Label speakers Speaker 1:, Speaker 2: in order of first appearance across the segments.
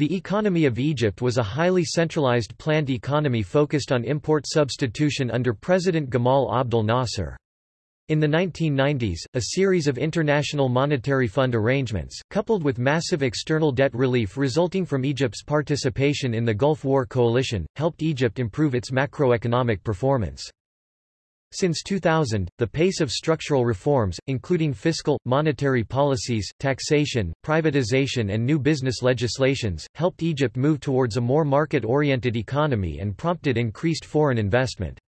Speaker 1: The economy of Egypt was a highly centralized planned economy focused on import substitution under President Gamal Abdel Nasser. In the 1990s, a series of International Monetary Fund arrangements, coupled with massive external debt relief resulting from Egypt's participation in the Gulf War coalition, helped Egypt improve its macroeconomic performance. Since 2000, the pace of structural reforms, including fiscal, monetary policies, taxation, privatization and new business legislations, helped Egypt move towards a more market-oriented economy and prompted increased foreign investment.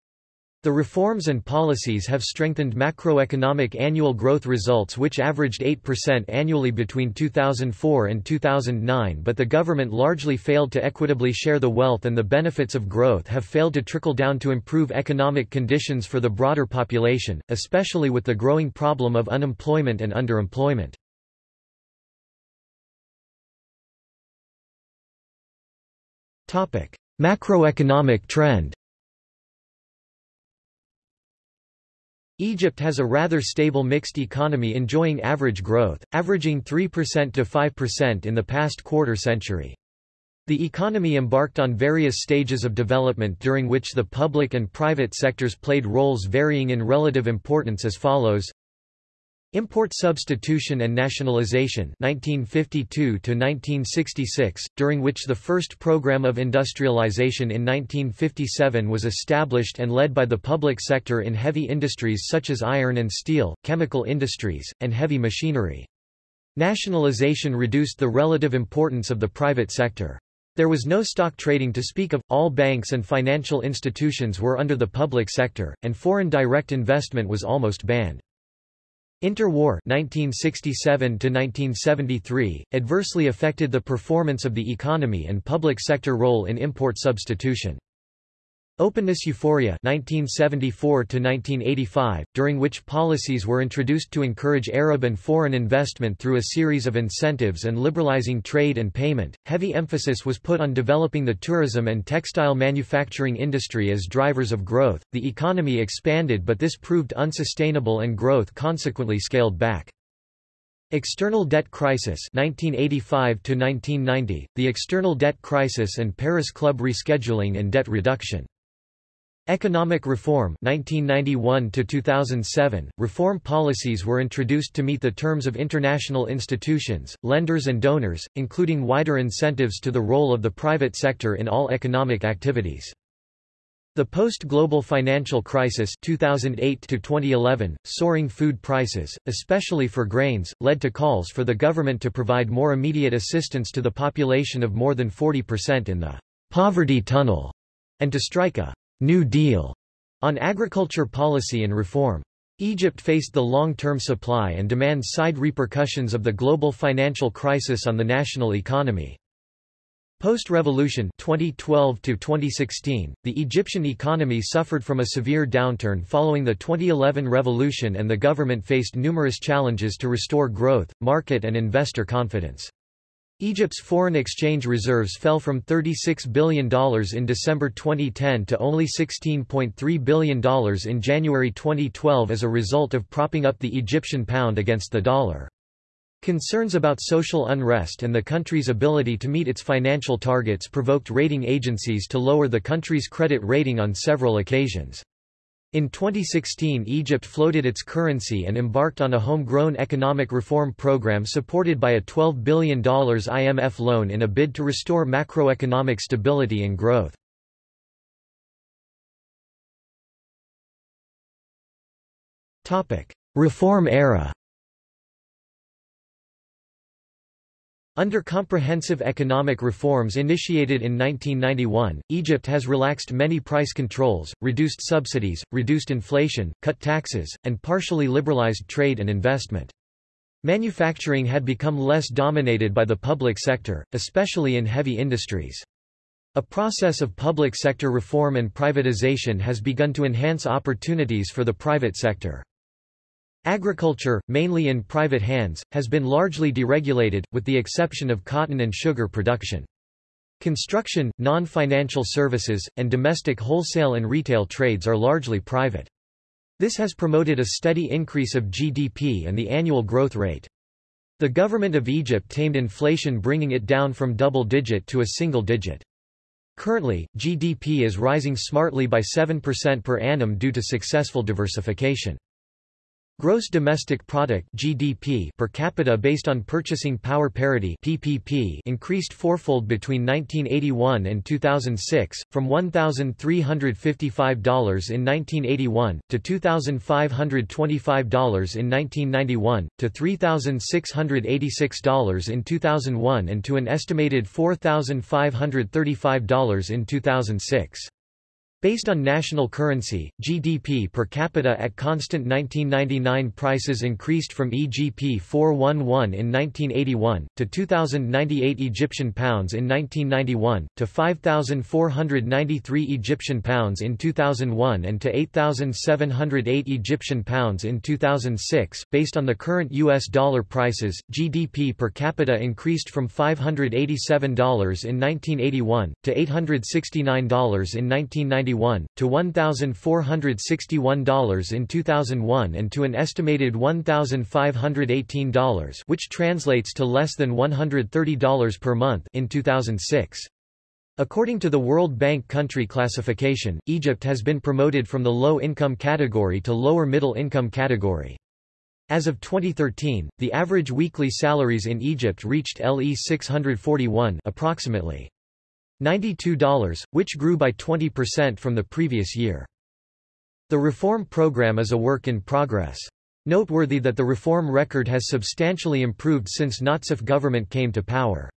Speaker 1: The reforms and policies have strengthened macroeconomic annual growth results which averaged 8% annually between 2004 and 2009 but the government largely failed to equitably share the wealth and the benefits of growth have failed to trickle down to improve economic conditions for the broader population, especially with the growing problem of unemployment and underemployment. Macroeconomic trend Egypt has a rather stable mixed economy enjoying average growth, averaging 3% to 5% in the past quarter century. The economy embarked on various stages of development during which the public and private sectors played roles varying in relative importance as follows Import substitution and nationalization 1952 1966, during which the first program of industrialization in 1957 was established and led by the public sector in heavy industries such as iron and steel, chemical industries, and heavy machinery. Nationalization reduced the relative importance of the private sector. There was no stock trading to speak of, all banks and financial institutions were under the public sector, and foreign direct investment was almost banned. Interwar 1967 1973 adversely affected the performance of the economy and public sector role in import substitution. Openness Euphoria 1974 during which policies were introduced to encourage Arab and foreign investment through a series of incentives and liberalizing trade and payment. Heavy emphasis was put on developing the tourism and textile manufacturing industry as drivers of growth. The economy expanded but this proved unsustainable and growth consequently scaled back. External debt crisis 1985 1990 the external debt crisis and Paris Club rescheduling and debt reduction Economic reform 1991 to 2007 reform policies were introduced to meet the terms of international institutions lenders and donors including wider incentives to the role of the private sector in all economic activities. The post-global financial crisis 2008 to 2011 soaring food prices especially for grains led to calls for the government to provide more immediate assistance to the population of more than 40% in the poverty tunnel and to strike a New Deal on agriculture policy and reform. Egypt faced the long-term supply and demand side repercussions of the global financial crisis on the national economy. Post-revolution 2012 to 2016, the Egyptian economy suffered from a severe downturn following the 2011 revolution and the government faced numerous challenges to restore growth, market and investor confidence. Egypt's foreign exchange reserves fell from $36 billion in December 2010 to only $16.3 billion in January 2012 as a result of propping up the Egyptian pound against the dollar. Concerns about social unrest and the country's ability to meet its financial targets provoked rating agencies to lower the country's credit rating on several occasions. In 2016 Egypt floated its currency and embarked on a homegrown economic reform program supported by a $12 billion IMF loan in a bid to restore macroeconomic stability and growth. Reform era Under comprehensive economic reforms initiated in 1991, Egypt has relaxed many price controls, reduced subsidies, reduced inflation, cut taxes, and partially liberalized trade and investment. Manufacturing had become less dominated by the public sector, especially in heavy industries. A process of public sector reform and privatization has begun to enhance opportunities for the private sector. Agriculture, mainly in private hands, has been largely deregulated, with the exception of cotton and sugar production. Construction, non-financial services, and domestic wholesale and retail trades are largely private. This has promoted a steady increase of GDP and the annual growth rate. The government of Egypt tamed inflation bringing it down from double-digit to a single digit. Currently, GDP is rising smartly by 7% per annum due to successful diversification. Gross domestic product (GDP) per capita based on purchasing power parity (PPP) increased fourfold between 1981 and 2006, from $1,355 in 1981 to $2,525 in 1991 to $3,686 in 2001 and to an estimated $4,535 in 2006. Based on national currency, GDP per capita at constant 1999 prices increased from EGP 411 in 1981, to 2,098 Egyptian pounds in 1991, to 5,493 Egyptian pounds in 2001 and to 8,708 Egyptian pounds in 2006. Based on the current US dollar prices, GDP per capita increased from $587 in 1981, to $869 in 1991 to $1,461 in 2001 and to an estimated $1,518 which translates to less than $130 per month in 2006. According to the World Bank country classification, Egypt has been promoted from the low-income category to lower middle-income category. As of 2013, the average weekly salaries in Egypt reached LE 641 approximately $92, which grew by 20% from the previous year. The reform program is a work in progress. Noteworthy that the reform record has substantially improved since Nazif government came to power.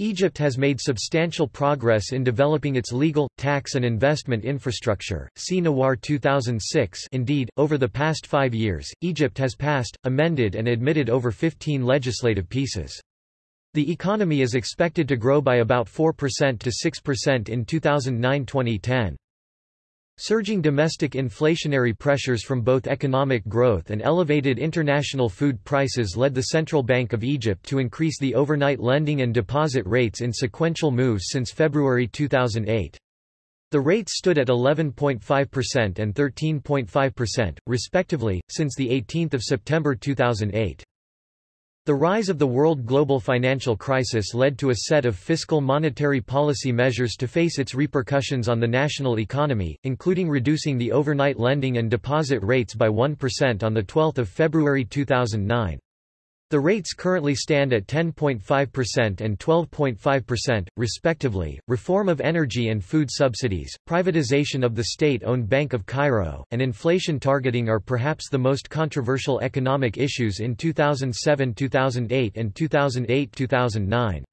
Speaker 1: Egypt has made substantial progress in developing its legal, tax and investment infrastructure. See Nawar 2006. Indeed, over the past five years, Egypt has passed, amended and admitted over 15 legislative pieces. The economy is expected to grow by about 4% to 6% in 2009-2010. Surging domestic inflationary pressures from both economic growth and elevated international food prices led the Central Bank of Egypt to increase the overnight lending and deposit rates in sequential moves since February 2008. The rates stood at 11.5% and 13.5%, respectively, since 18 September 2008. The rise of the world global financial crisis led to a set of fiscal monetary policy measures to face its repercussions on the national economy, including reducing the overnight lending and deposit rates by 1% on 12 February 2009. The rates currently stand at 10.5% and 12.5%, respectively. Reform of energy and food subsidies, privatization of the state-owned Bank of Cairo, and inflation targeting are perhaps the most controversial economic issues in 2007-2008 and 2008-2009.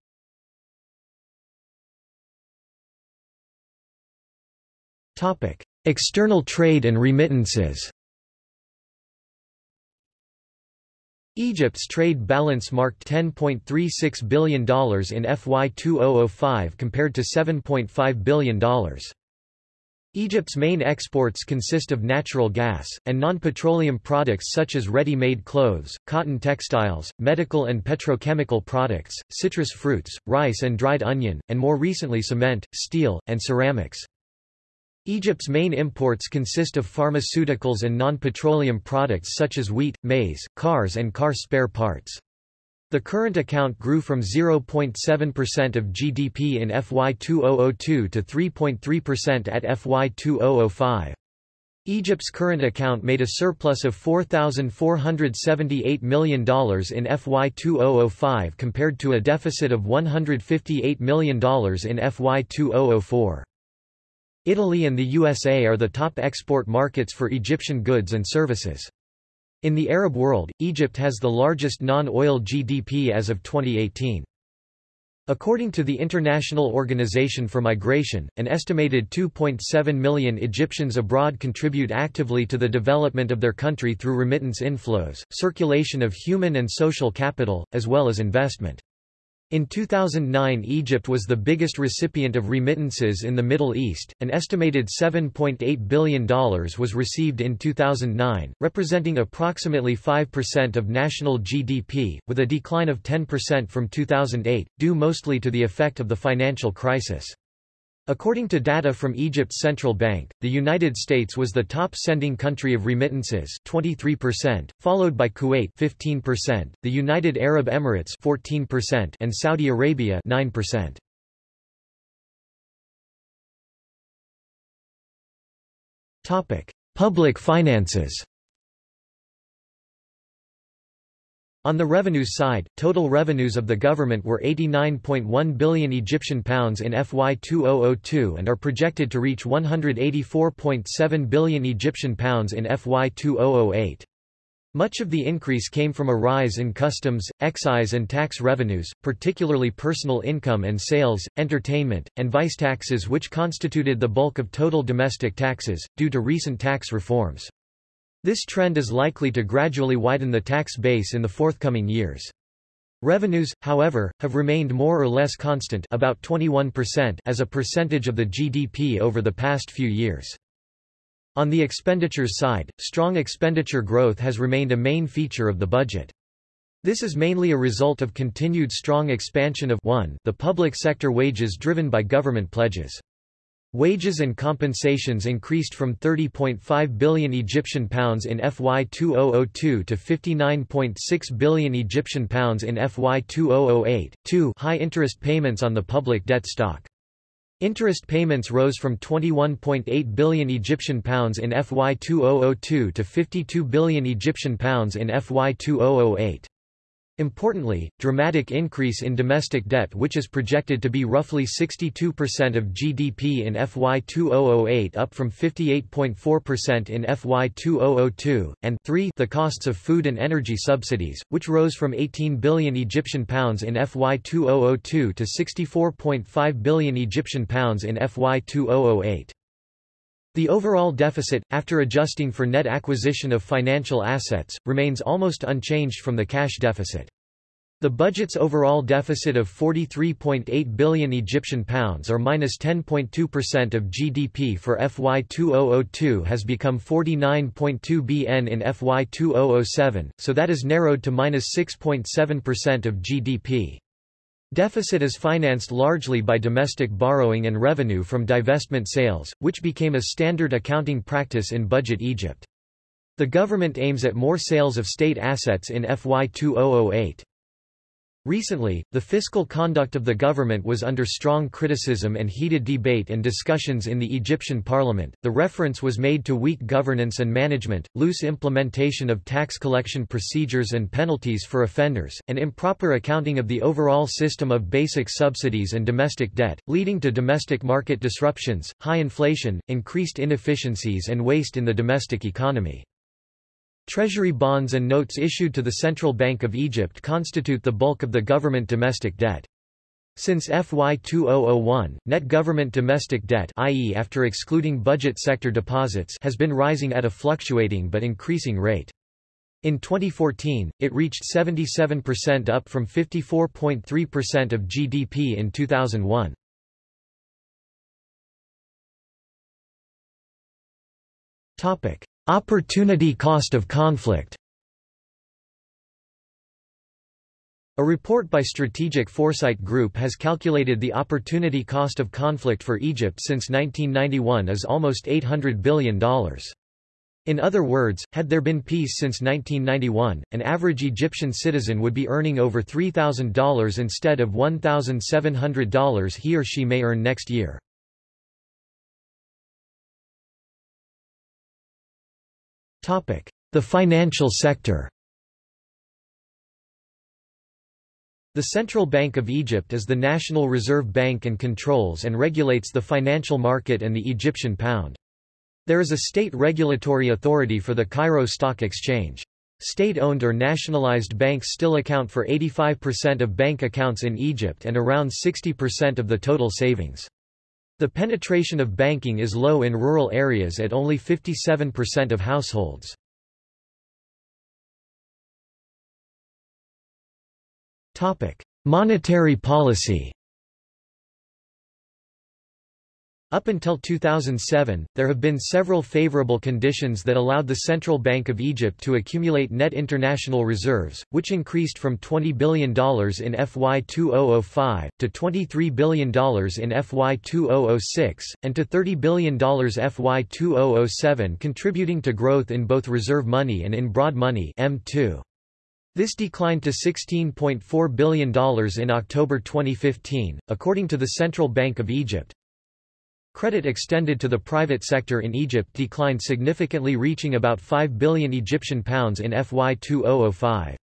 Speaker 1: Topic: External trade and remittances. Egypt's trade balance marked $10.36 billion in FY 2005 compared to $7.5 billion. Egypt's main exports consist of natural gas, and non-petroleum products such as ready-made clothes, cotton textiles, medical and petrochemical products, citrus fruits, rice and dried onion, and more recently cement, steel, and ceramics. Egypt's main imports consist of pharmaceuticals and non-petroleum products such as wheat, maize, cars and car spare parts. The current account grew from 0.7% of GDP in FY 2002 to 3.3% at FY 2005. Egypt's current account made a surplus of $4,478 million in FY 2005 compared to a deficit of $158 million in FY 2004. Italy and the USA are the top export markets for Egyptian goods and services. In the Arab world, Egypt has the largest non-oil GDP as of 2018. According to the International Organization for Migration, an estimated 2.7 million Egyptians abroad contribute actively to the development of their country through remittance inflows, circulation of human and social capital, as well as investment. In 2009 Egypt was the biggest recipient of remittances in the Middle East, an estimated $7.8 billion was received in 2009, representing approximately 5% of national GDP, with a decline of 10% from 2008, due mostly to the effect of the financial crisis. According to data from Egypt's central bank, the United States was the top sending country of remittances 23%, followed by Kuwait 15%, the United Arab Emirates 14%, and Saudi Arabia 9%. Topic: Public finances. On the revenues side, total revenues of the government were 89.1 billion Egyptian pounds in FY 2002 and are projected to reach 184.7 billion Egyptian pounds in FY 2008. Much of the increase came from a rise in customs, excise and tax revenues, particularly personal income and sales, entertainment, and vice taxes which constituted the bulk of total domestic taxes, due to recent tax reforms. This trend is likely to gradually widen the tax base in the forthcoming years. Revenues, however, have remained more or less constant about 21% as a percentage of the GDP over the past few years. On the expenditures side, strong expenditure growth has remained a main feature of the budget. This is mainly a result of continued strong expansion of 1 the public sector wages driven by government pledges. Wages and compensations increased from 30.5 billion Egyptian pounds in FY 2002 to 59.6 billion Egyptian pounds in FY 2008. 2 High interest payments on the public debt stock. Interest payments rose from 21.8 billion Egyptian pounds in FY 2002 to 52 billion Egyptian pounds in FY 2008. Importantly, dramatic increase in domestic debt which is projected to be roughly 62% of GDP in FY 2008 up from 58.4% in FY 2002, and 3 the costs of food and energy subsidies, which rose from 18 billion Egyptian pounds in FY 2002 to 64.5 billion Egyptian pounds in FY 2008. The overall deficit, after adjusting for net acquisition of financial assets, remains almost unchanged from the cash deficit. The budget's overall deficit of 43.8 billion Egyptian pounds or minus 10.2% of GDP for FY 2002 has become 49.2 bn in FY 2007, so that is narrowed to minus 6.7% of GDP. Deficit is financed largely by domestic borrowing and revenue from divestment sales, which became a standard accounting practice in Budget Egypt. The government aims at more sales of state assets in FY 2008. Recently, the fiscal conduct of the government was under strong criticism and heated debate and discussions in the Egyptian parliament. The reference was made to weak governance and management, loose implementation of tax collection procedures and penalties for offenders, and improper accounting of the overall system of basic subsidies and domestic debt, leading to domestic market disruptions, high inflation, increased inefficiencies, and waste in the domestic economy. Treasury bonds and notes issued to the Central Bank of Egypt constitute the bulk of the government domestic debt. Since FY 2001, net government domestic debt i.e. after excluding budget sector deposits has been rising at a fluctuating but increasing rate. In 2014, it reached 77% up from 54.3% of GDP in 2001. Topic: Opportunity cost of conflict A report by Strategic Foresight Group has calculated the opportunity cost of conflict for Egypt since 1991 is almost $800 billion. In other words, had there been peace since 1991, an average Egyptian citizen would be earning over $3,000 instead of $1,700 he or she may earn next year. The financial sector The Central Bank of Egypt is the national reserve bank and controls and regulates the financial market and the Egyptian pound. There is a state regulatory authority for the Cairo Stock Exchange. State-owned or nationalized banks still account for 85% of bank accounts in Egypt and around 60% of the total savings. The penetration of banking is low in rural areas at only 57% of households. Monetary policy Up until 2007, there have been several favorable conditions that allowed the Central Bank of Egypt to accumulate net international reserves, which increased from $20 billion in FY 2005, to $23 billion in FY 2006, and to $30 billion FY 2007 contributing to growth in both reserve money and in broad money M2. This declined to $16.4 billion in October 2015, according to the Central Bank of Egypt. Credit extended to the private sector in Egypt declined significantly reaching about 5 billion Egyptian pounds in FY 2005.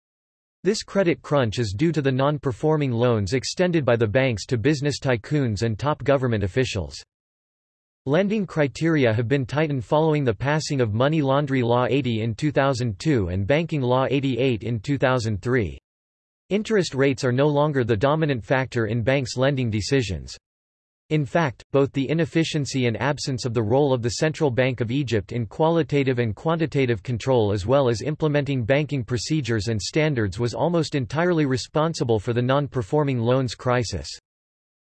Speaker 1: This credit crunch is due to the non-performing loans extended by the banks to business tycoons and top government officials. Lending criteria have been tightened following the passing of Money Laundry Law 80 in 2002 and Banking Law 88 in 2003. Interest rates are no longer the dominant factor in banks' lending decisions. In fact, both the inefficiency and absence of the role of the Central Bank of Egypt in qualitative and quantitative control as well as implementing banking procedures and standards was almost entirely responsible for the non-performing loans crisis.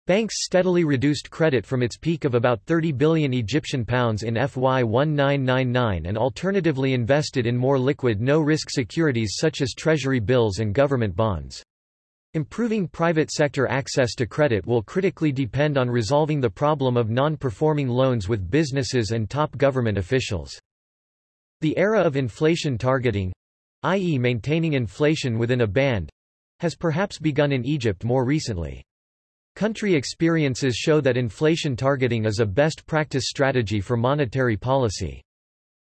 Speaker 1: Banks steadily reduced credit from its peak of about 30 billion Egyptian pounds in FY 1999 and alternatively invested in more liquid no-risk securities such as treasury bills and government bonds. Improving private sector access to credit will critically depend on resolving the problem of non-performing loans with businesses and top government officials. The era of inflation targeting, i.e. maintaining inflation within a band, has perhaps begun in Egypt more recently. Country experiences show that inflation targeting is a best practice strategy for monetary policy.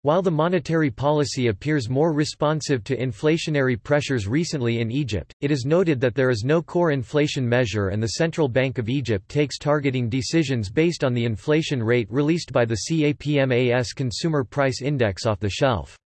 Speaker 1: While the monetary policy appears more responsive to inflationary pressures recently in Egypt, it is noted that there is no core inflation measure and the Central Bank of Egypt takes targeting decisions based on the inflation rate released by the CAPMAS Consumer Price Index off the shelf.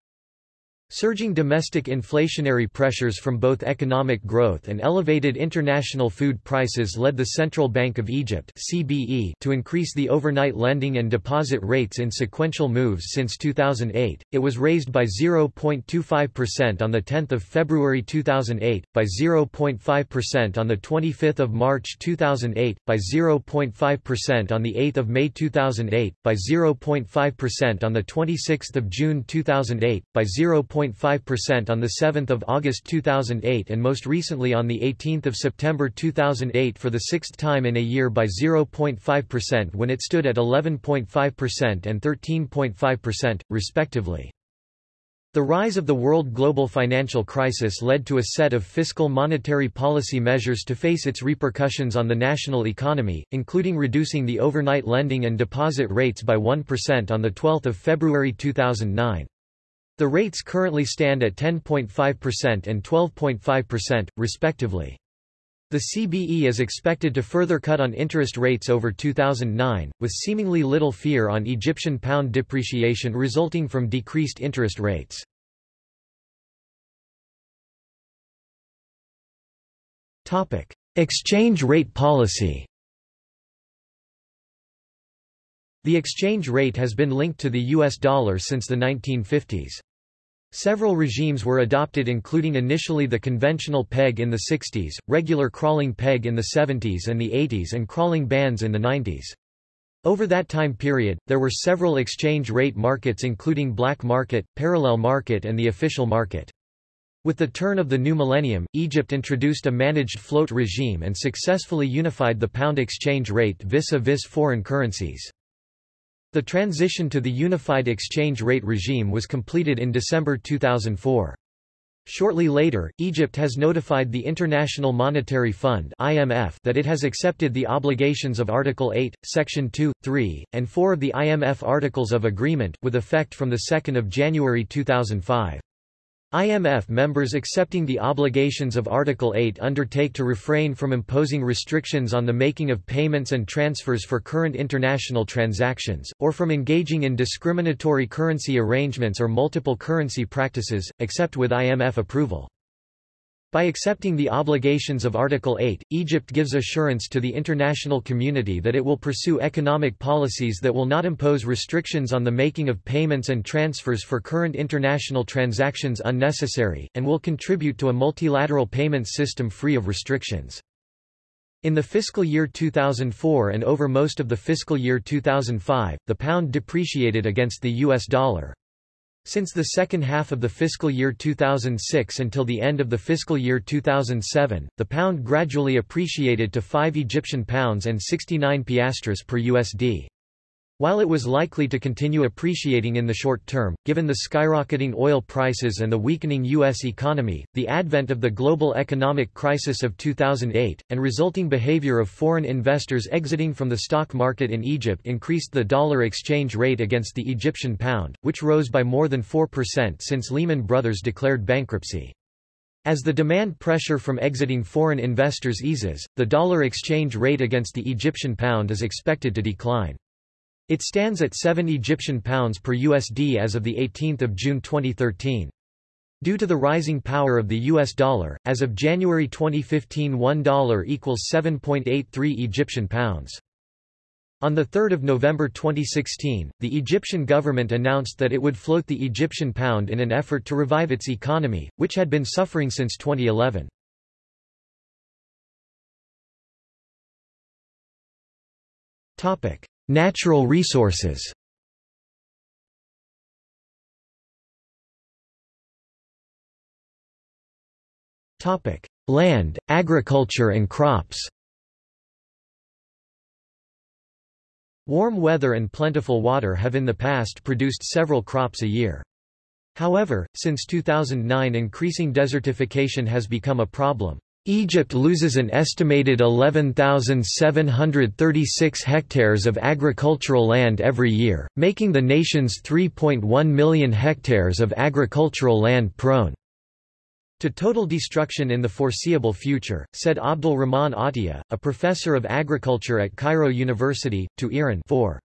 Speaker 1: Surging domestic inflationary pressures from both economic growth and elevated international food prices led the Central Bank of Egypt (CBE) to increase the overnight lending and deposit rates in sequential moves since 2008. It was raised by 0.25% on the 10th of February 2008, by 0.5% on the 25th of March 2008, by 0.5% on the 8th of May 2008, by 0.5% on the 26th of June 2008, by 0. 0.5% on 7 August 2008 and most recently on 18 September 2008 for the sixth time in a year by 0.5% when it stood at 11.5% and 13.5%, respectively. The rise of the world global financial crisis led to a set of fiscal monetary policy measures to face its repercussions on the national economy, including reducing the overnight lending and deposit rates by 1% on 12 February 2009. The rates currently stand at 10.5% and 12.5%, respectively. The CBE is expected to further cut on interest rates over 2009, with seemingly little fear on Egyptian pound depreciation resulting from decreased interest rates. Exchange rate policy The exchange rate has been linked to the US dollar since the 1950s. Several regimes were adopted including initially the conventional peg in the 60s, regular crawling peg in the 70s and the 80s and crawling bands in the 90s. Over that time period, there were several exchange rate markets including black market, parallel market and the official market. With the turn of the new millennium, Egypt introduced a managed float regime and successfully unified the pound exchange rate vis-a-vis -vis foreign currencies. The transition to the unified exchange rate regime was completed in December 2004. Shortly later, Egypt has notified the International Monetary Fund (IMF) that it has accepted the obligations of Article 8, Section 2, 3, and 4 of the IMF Articles of Agreement with effect from the 2nd of January 2005. IMF members accepting the obligations of Article 8 undertake to refrain from imposing restrictions on the making of payments and transfers for current international transactions, or from engaging in discriminatory currency arrangements or multiple currency practices, except with IMF approval. By accepting the obligations of Article 8, Egypt gives assurance to the international community that it will pursue economic policies that will not impose restrictions on the making of payments and transfers for current international transactions unnecessary, and will contribute to a multilateral payments system free of restrictions. In the fiscal year 2004 and over most of the fiscal year 2005, the pound depreciated against the US dollar. Since the second half of the fiscal year 2006 until the end of the fiscal year 2007, the pound gradually appreciated to 5 Egyptian pounds and 69 piastres per USD. While it was likely to continue appreciating in the short term, given the skyrocketing oil prices and the weakening U.S. economy, the advent of the global economic crisis of 2008, and resulting behavior of foreign investors exiting from the stock market in Egypt increased the dollar exchange rate against the Egyptian pound, which rose by more than 4% since Lehman Brothers declared bankruptcy. As the demand pressure from exiting foreign investors eases, the dollar exchange rate against the Egyptian pound is expected to decline. It stands at 7 Egyptian pounds per USD as of 18 June 2013. Due to the rising power of the US dollar, as of January 2015 $1 equals 7.83 Egyptian pounds. On 3 November 2016, the Egyptian government announced that it would float the Egyptian pound in an effort to revive its economy, which had been suffering since 2011. Natural resources Land, agriculture and crops Warm weather and plentiful water have in the past produced several crops a year. However, since 2009 increasing desertification has become a problem. Egypt loses an estimated 11,736 hectares of agricultural land every year, making the nation's 3.1 million hectares of agricultural land prone to total destruction in the foreseeable future, said Abdul Rahman Atia, a professor of agriculture at Cairo University, to IRIN 4.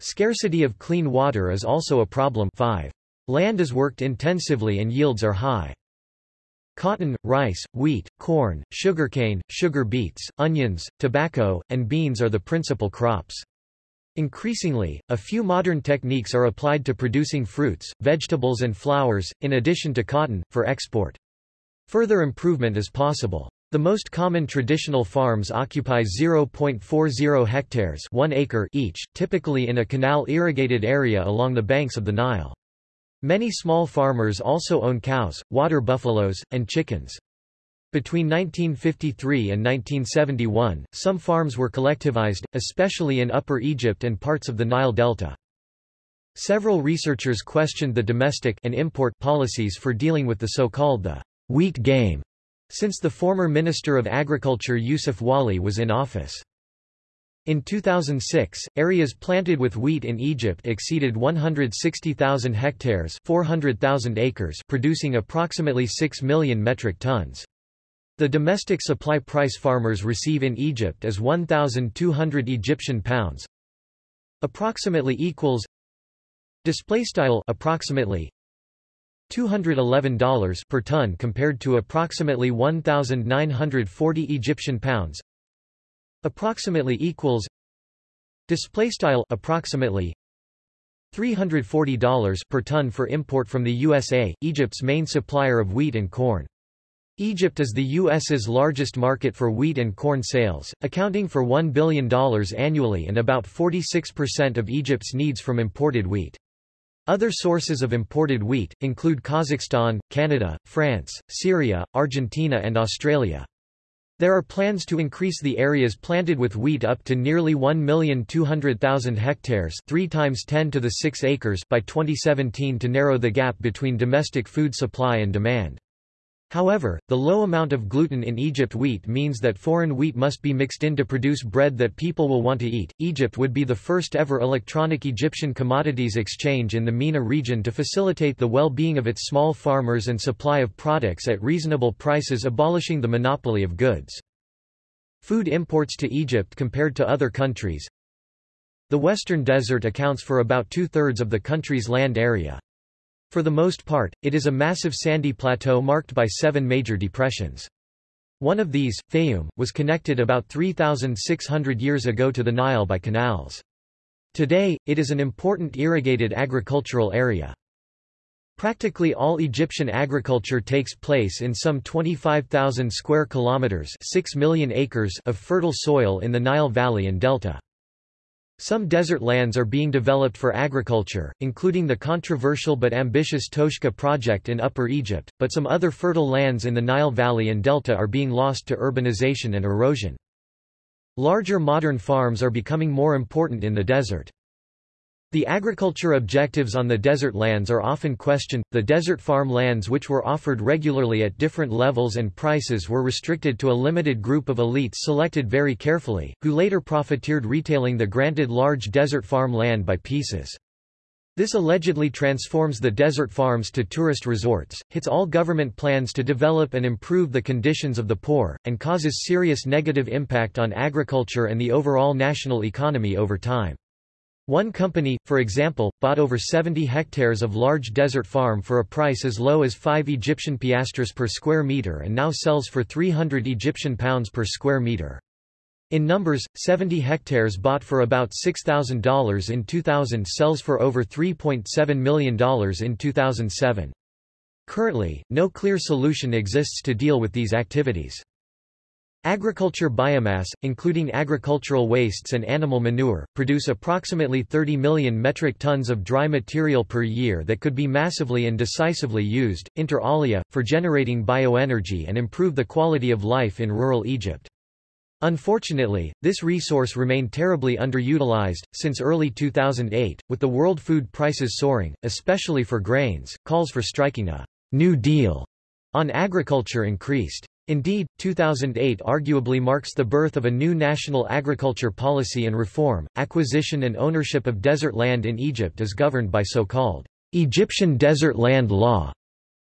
Speaker 1: Scarcity of clean water is also a problem 5. Land is worked intensively and yields are high. Cotton, rice, wheat, corn, sugarcane, sugar beets, onions, tobacco, and beans are the principal crops. Increasingly, a few modern techniques are applied to producing fruits, vegetables and flowers, in addition to cotton, for export. Further improvement is possible. The most common traditional farms occupy 0.40 hectares 1 acre each, typically in a canal-irrigated area along the banks of the Nile. Many small farmers also own cows, water buffaloes, and chickens. Between 1953 and 1971, some farms were collectivized, especially in Upper Egypt and parts of the Nile Delta. Several researchers questioned the domestic and import policies for dealing with the so-called the wheat game, since the former Minister of Agriculture Yusuf Wali was in office. In 2006, areas planted with wheat in Egypt exceeded 160,000 hectares 400,000 acres producing approximately 6 million metric tons. The domestic supply price farmers receive in Egypt is 1,200 Egyptian pounds approximately equals display style approximately $211 per ton compared to approximately 1940 Egyptian pounds approximately equals display style approximately $340 per ton for import from the USA, Egypt's main supplier of wheat and corn. Egypt is the U.S.'s largest market for wheat and corn sales, accounting for $1 billion annually and about 46% of Egypt's needs from imported wheat. Other sources of imported wheat, include Kazakhstan, Canada, France, Syria, Argentina and Australia. There are plans to increase the areas planted with wheat up to nearly 1,200,000 hectares 3 times 10 to the 6 acres by 2017 to narrow the gap between domestic food supply and demand. However, the low amount of gluten in Egypt wheat means that foreign wheat must be mixed in to produce bread that people will want to eat. Egypt would be the first ever electronic Egyptian commodities exchange in the MENA region to facilitate the well-being of its small farmers and supply of products at reasonable prices abolishing the monopoly of goods. Food imports to Egypt compared to other countries The Western Desert accounts for about two-thirds of the country's land area. For the most part, it is a massive sandy plateau marked by seven major depressions. One of these, Fayoum, was connected about 3,600 years ago to the Nile by canals. Today, it is an important irrigated agricultural area. Practically all Egyptian agriculture takes place in some 25,000 square kilometers, 6 million acres of fertile soil in the Nile Valley and Delta. Some desert lands are being developed for agriculture, including the controversial but ambitious Toshka project in Upper Egypt, but some other fertile lands in the Nile Valley and Delta are being lost to urbanization and erosion. Larger modern farms are becoming more important in the desert. The agriculture objectives on the desert lands are often questioned. The desert farm lands which were offered regularly at different levels and prices were restricted to a limited group of elites selected very carefully, who later profiteered retailing the granted large desert farm land by pieces. This allegedly transforms the desert farms to tourist resorts, hits all government plans to develop and improve the conditions of the poor, and causes serious negative impact on agriculture and the overall national economy over time. One company, for example, bought over 70 hectares of large desert farm for a price as low as 5 Egyptian piastres per square meter and now sells for 300 Egyptian pounds per square meter. In numbers, 70 hectares bought for about $6,000 in 2000 sells for over $3.7 million in 2007. Currently, no clear solution exists to deal with these activities. Agriculture biomass, including agricultural wastes and animal manure, produce approximately 30 million metric tons of dry material per year that could be massively and decisively used, inter alia, for generating bioenergy and improve the quality of life in rural Egypt. Unfortunately, this resource remained terribly underutilized, since early 2008, with the world food prices soaring, especially for grains, calls for striking a «New Deal» on agriculture increased. Indeed, 2008 arguably marks the birth of a new national agriculture policy and reform. Acquisition and ownership of desert land in Egypt is governed by so-called Egyptian Desert Land Law.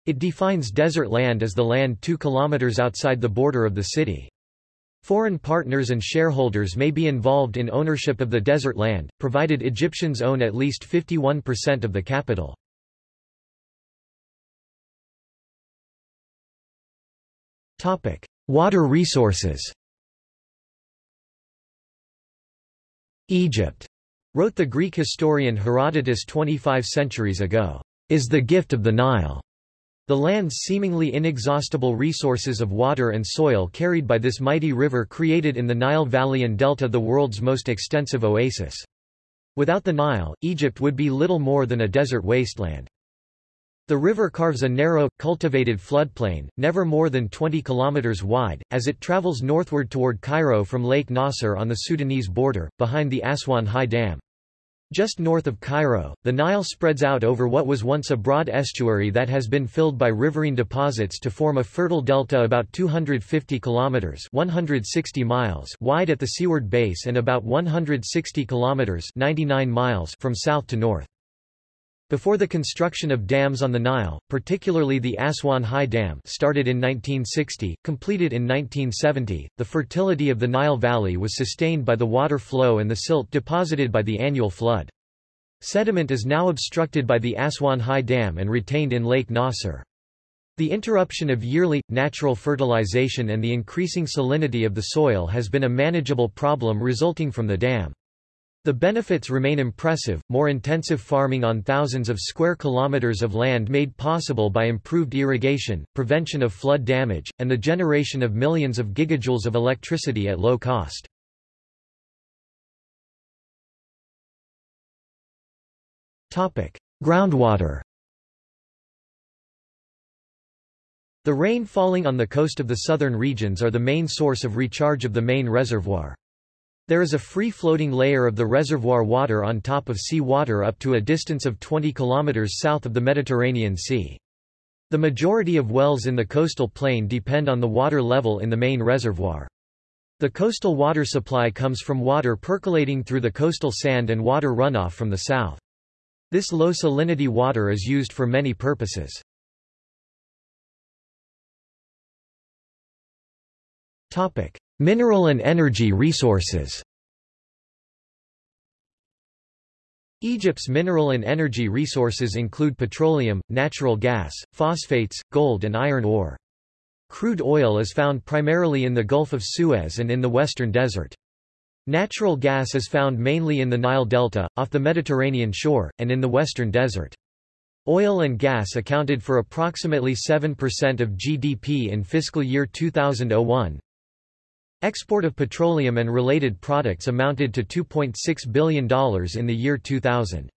Speaker 1: It defines desert land as the land 2 kilometers outside the border of the city. Foreign partners and shareholders may be involved in ownership of the desert land, provided Egyptians own at least 51% of the capital. Topic: Water resources. Egypt, wrote the Greek historian Herodotus 25 centuries ago, is the gift of the Nile. The land's seemingly inexhaustible resources of water and soil carried by this mighty river created in the Nile Valley and Delta the world's most extensive oasis. Without the Nile, Egypt would be little more than a desert wasteland. The river carves a narrow, cultivated floodplain, never more than 20 kilometers wide, as it travels northward toward Cairo from Lake Nasser on the Sudanese border, behind the Aswan High Dam. Just north of Cairo, the Nile spreads out over what was once a broad estuary that has been filled by riverine deposits to form a fertile delta about 250 kilometers (160 miles) wide at the seaward base and about 160 kilometers (99 miles) from south to north. Before the construction of dams on the Nile, particularly the Aswan High Dam started in 1960, completed in 1970, the fertility of the Nile Valley was sustained by the water flow and the silt deposited by the annual flood. Sediment is now obstructed by the Aswan High Dam and retained in Lake Nasser. The interruption of yearly, natural fertilization and the increasing salinity of the soil has been a manageable problem resulting from the dam. The benefits remain impressive, more intensive farming on thousands of square kilometers of land made possible by improved irrigation, prevention of flood damage, and the generation of millions of gigajoules of electricity at low cost. Groundwater The rain falling on the coast of the southern regions are the main source of recharge of the main reservoir. There is a free-floating layer of the reservoir water on top of sea water up to a distance of 20 kilometers south of the Mediterranean Sea. The majority of wells in the coastal plain depend on the water level in the main reservoir. The coastal water supply comes from water percolating through the coastal sand and water runoff from the south. This low salinity water is used for many purposes. Topic: Mineral and energy resources Egypt's mineral and energy resources include petroleum, natural gas, phosphates, gold and iron ore. Crude oil is found primarily in the Gulf of Suez and in the Western Desert. Natural gas is found mainly in the Nile Delta, off the Mediterranean shore, and in the Western Desert. Oil and gas accounted for approximately 7% of GDP in fiscal year 2001. Export of petroleum and related products amounted to $2.6 billion in the year 2000.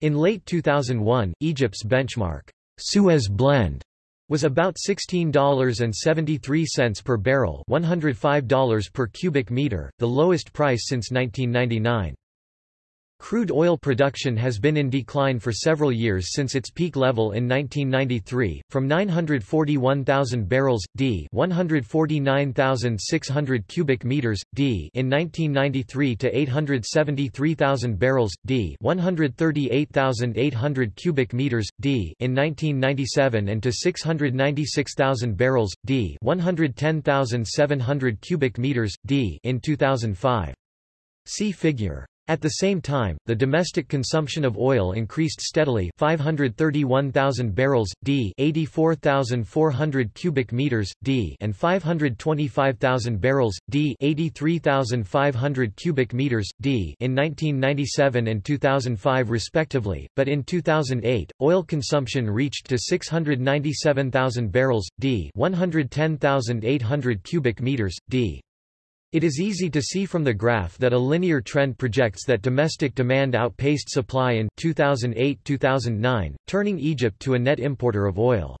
Speaker 1: In late 2001, Egypt's benchmark, Suez Blend, was about $16.73 per barrel $105 per cubic meter, the lowest price since 1999. Crude oil production has been in decline for several years since its peak level in 1993, from 941,000 barrels d 149,600 cubic meters d in 1993 to 873,000 barrels d 138,800 cubic meters d in 1997 and to 696,000 barrels d 110,700 cubic meters d in 2005. See figure at the same time, the domestic consumption of oil increased steadily 531,000 barrels, d 84,400 cubic meters, d and 525,000 barrels, d 83,500 cubic meters, d in 1997 and 2005 respectively, but in 2008, oil consumption reached to 697,000 barrels, d 110,800 cubic meters, d it is easy to see from the graph that a linear trend projects that domestic demand outpaced supply in 2008-2009, turning Egypt to a net importer of oil.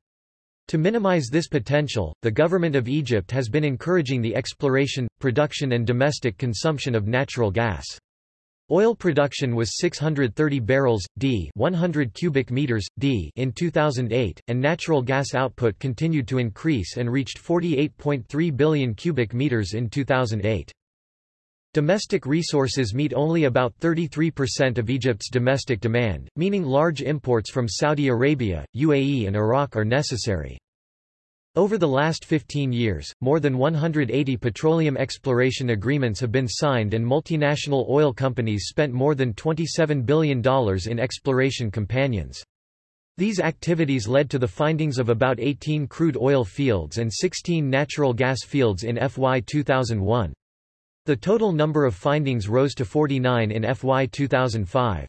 Speaker 1: To minimize this potential, the government of Egypt has been encouraging the exploration, production and domestic consumption of natural gas. Oil production was 630 barrels d 100 cubic meters d in 2008 and natural gas output continued to increase and reached 48.3 billion cubic meters in 2008. Domestic resources meet only about 33% of Egypt's domestic demand, meaning large imports from Saudi Arabia, UAE and Iraq are necessary. Over the last 15 years, more than 180 petroleum exploration agreements have been signed and multinational oil companies spent more than $27 billion in exploration companions. These activities led to the findings of about 18 crude oil fields and 16 natural gas fields in FY 2001. The total number of findings rose to 49 in FY 2005.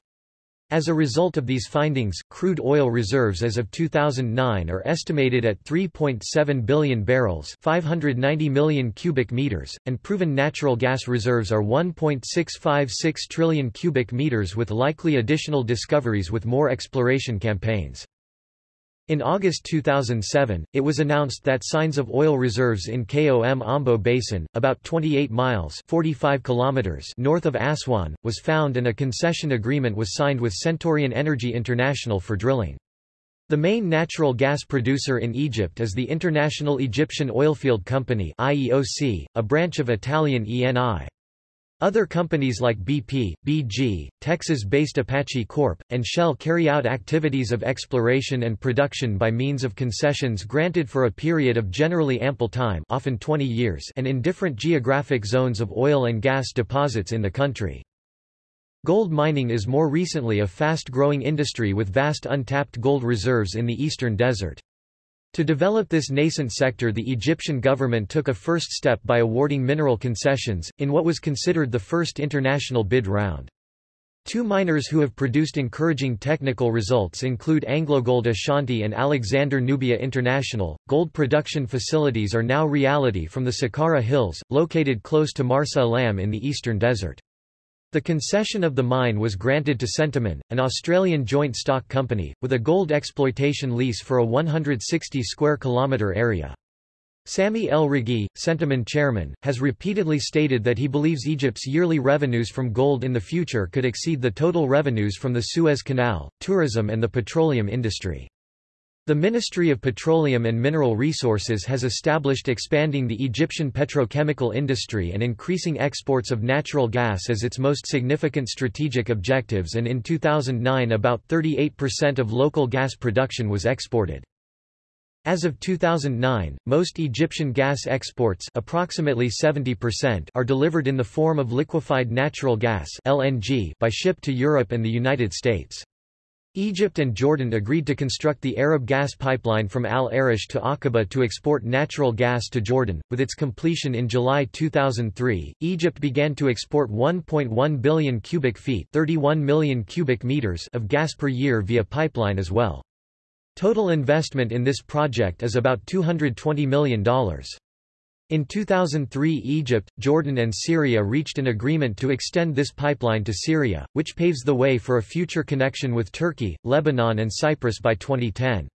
Speaker 1: As a result of these findings, crude oil reserves as of 2009 are estimated at 3.7 billion barrels 590 million cubic meters, and proven natural gas reserves are 1.656 trillion cubic meters with likely additional discoveries with more exploration campaigns. In August 2007, it was announced that signs of oil reserves in Kom Ombo Basin, about 28 miles 45 kilometers north of Aswan, was found and a concession agreement was signed with Centurion Energy International for drilling. The main natural gas producer in Egypt is the International Egyptian Oilfield Company IEOC, a branch of Italian ENI. Other companies like BP, BG, Texas-based Apache Corp., and Shell carry out activities of exploration and production by means of concessions granted for a period of generally ample time often 20 years and in different geographic zones of oil and gas deposits in the country. Gold mining is more recently a fast-growing industry with vast untapped gold reserves in the eastern desert. To develop this nascent sector the Egyptian government took a first step by awarding mineral concessions, in what was considered the first international bid round. Two miners who have produced encouraging technical results include AngloGold Ashanti and Alexander Nubia International. Gold production facilities are now reality from the Sukari Hills, located close to Marsa Alam in the eastern desert. The concession of the mine was granted to Centamin, an Australian joint stock company, with a gold exploitation lease for a 160 square kilometre area. Sami El-Raghy, Centamin chairman, has repeatedly stated that he believes Egypt's yearly revenues from gold in the future could exceed the total revenues from the Suez Canal, tourism and the petroleum industry. The Ministry of Petroleum and Mineral Resources has established expanding the Egyptian petrochemical industry and increasing exports of natural gas as its most significant strategic objectives and in 2009 about 38% of local gas production was exported. As of 2009, most Egyptian gas exports approximately 70% are delivered in the form of liquefied natural gas LNG by ship to Europe and the United States. Egypt and Jordan agreed to construct the Arab gas pipeline from Al Arish to Aqaba to export natural gas to Jordan. With its completion in July 2003, Egypt began to export 1.1 billion cubic feet, 31 million cubic meters of gas per year via pipeline as well. Total investment in this project is about $220 million. In 2003 Egypt, Jordan and Syria reached an agreement to extend this pipeline to Syria, which paves the way for a future connection with Turkey, Lebanon and Cyprus by 2010.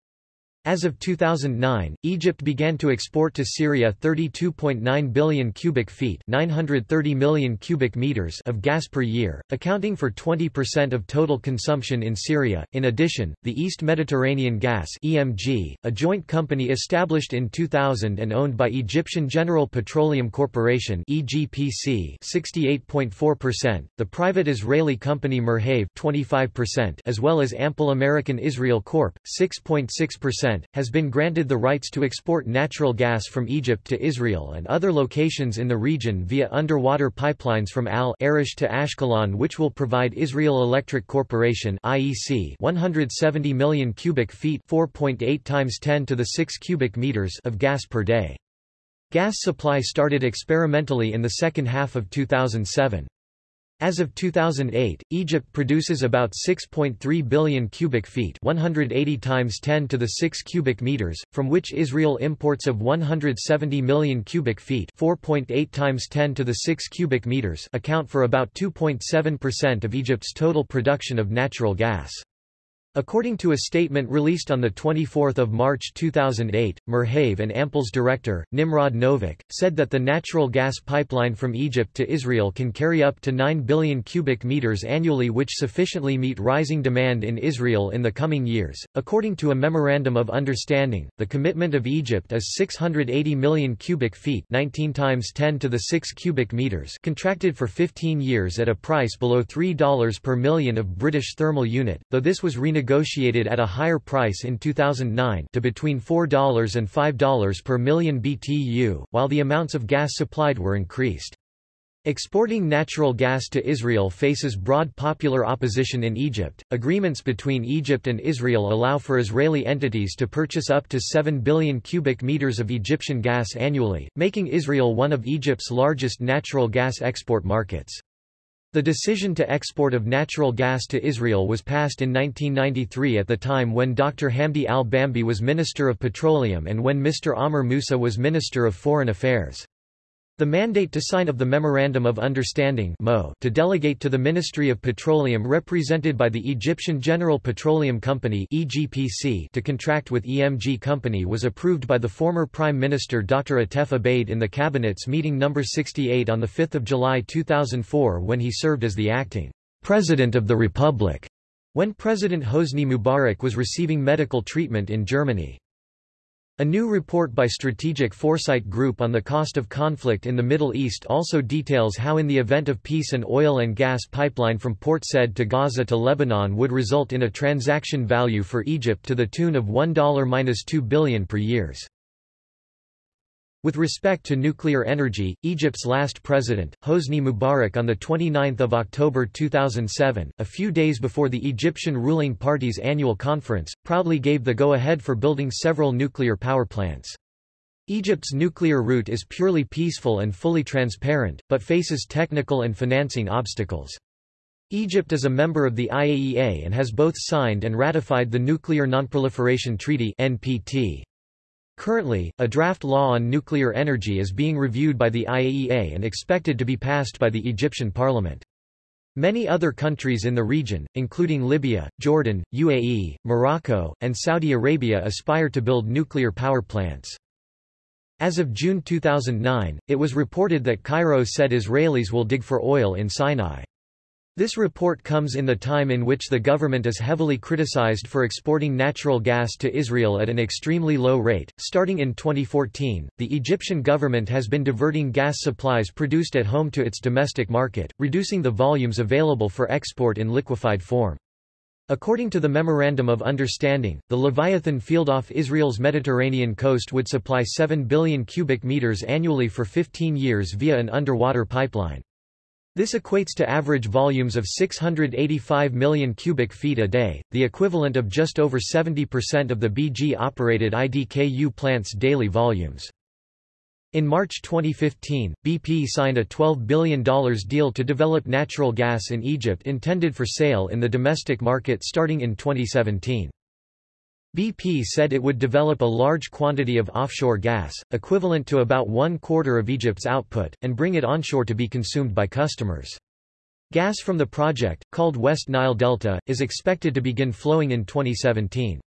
Speaker 1: As of 2009, Egypt began to export to Syria 32.9 billion cubic feet 930 million cubic meters of gas per year, accounting for 20% of total consumption in Syria. In addition, the East Mediterranean Gas EMG, a joint company established in 2000 and owned by Egyptian General Petroleum Corporation EGPC 68.4%, the private Israeli company Merhav 25%, as well as Ampal American Israel Corp 6.6% has been granted the rights to export natural gas from Egypt to Israel and other locations in the region via underwater pipelines from Al Arish to Ashkelon which will provide Israel Electric Corporation IEC 170 million cubic feet 4.8 times 10 to the 6 cubic meters of gas per day. Gas supply started experimentally in the second half of 2007. As of 2008, Egypt produces about 6.3 billion cubic feet 180 times 10 to the 6 cubic meters, from which Israel imports of 170 million cubic feet 4.8 times 10 to the 6 cubic meters account for about 2.7% of Egypt's total production of natural gas. According to a statement released on 24 March 2008, Merhav and Ampal's director, Nimrod Novik, said that the natural gas pipeline from Egypt to Israel can carry up to 9 billion cubic meters annually which sufficiently meet rising demand in Israel in the coming years. According to a Memorandum of Understanding, the commitment of Egypt is 680 million cubic feet 19 times 10 to the 6 cubic meters contracted for 15 years at a price below $3 per million of British thermal unit, though this was renegotiated negotiated at a higher price in 2009 to between $4 and $5 per million BTU, while the amounts of gas supplied were increased. Exporting natural gas to Israel faces broad popular opposition in Egypt. Agreements between Egypt and Israel allow for Israeli entities to purchase up to 7 billion cubic meters of Egyptian gas annually, making Israel one of Egypt's largest natural gas export markets. The decision to export of natural gas to Israel was passed in 1993 at the time when Dr. Hamdi al-Bambi was Minister of Petroleum and when Mr. Amr Moussa was Minister of Foreign Affairs. The mandate to sign of the Memorandum of Understanding to delegate to the Ministry of Petroleum represented by the Egyptian General Petroleum Company to contract with EMG Company was approved by the former Prime Minister Dr. Atef Abeid in the Cabinet's meeting No. 68 on 5 July 2004 when he served as the acting President of the Republic, when President Hosni Mubarak was receiving medical treatment in Germany. A new report by Strategic Foresight Group on the cost of conflict in the Middle East also details how in the event of peace an oil and gas pipeline from Port Said to Gaza to Lebanon would result in a transaction value for Egypt to the tune of $1-2 billion per years. With respect to nuclear energy, Egypt's last president, Hosni Mubarak on 29 October 2007, a few days before the Egyptian ruling party's annual conference, proudly gave the go-ahead for building several nuclear power plants. Egypt's nuclear route is purely peaceful and fully transparent, but faces technical and financing obstacles. Egypt is a member of the IAEA and has both signed and ratified the Nuclear Nonproliferation Treaty NPT. Currently, a draft law on nuclear energy is being reviewed by the IAEA and expected to be passed by the Egyptian parliament. Many other countries in the region, including Libya, Jordan, UAE, Morocco, and Saudi Arabia aspire to build nuclear power plants. As of June 2009, it was reported that Cairo said Israelis will dig for oil in Sinai. This report comes in the time in which the government is heavily criticized for exporting natural gas to Israel at an extremely low rate. Starting in 2014, the Egyptian government has been diverting gas supplies produced at home to its domestic market, reducing the volumes available for export in liquefied form. According to the Memorandum of Understanding, the Leviathan field off Israel's Mediterranean coast would supply 7 billion cubic meters annually for 15 years via an underwater pipeline. This equates to average volumes of 685 million cubic feet a day, the equivalent of just over 70% of the BG-operated IDKU plant's daily volumes. In March 2015, BP signed a $12 billion deal to develop natural gas in Egypt intended for sale in the domestic market starting in 2017. BP said it would develop a large quantity of offshore gas, equivalent to about one quarter of Egypt's output, and bring it onshore to be consumed by customers. Gas from the project, called West Nile Delta, is expected to begin flowing in 2017.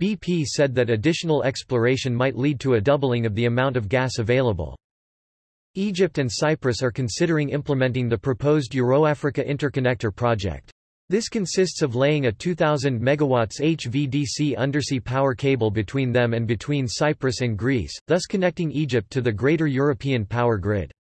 Speaker 1: BP said that additional exploration might lead to a doubling of the amount of gas available. Egypt and Cyprus are considering implementing the proposed Euro-Africa Interconnector project. This consists of laying a 2,000 MW HVDC undersea power cable between them and between Cyprus and Greece, thus connecting Egypt to the greater European power grid.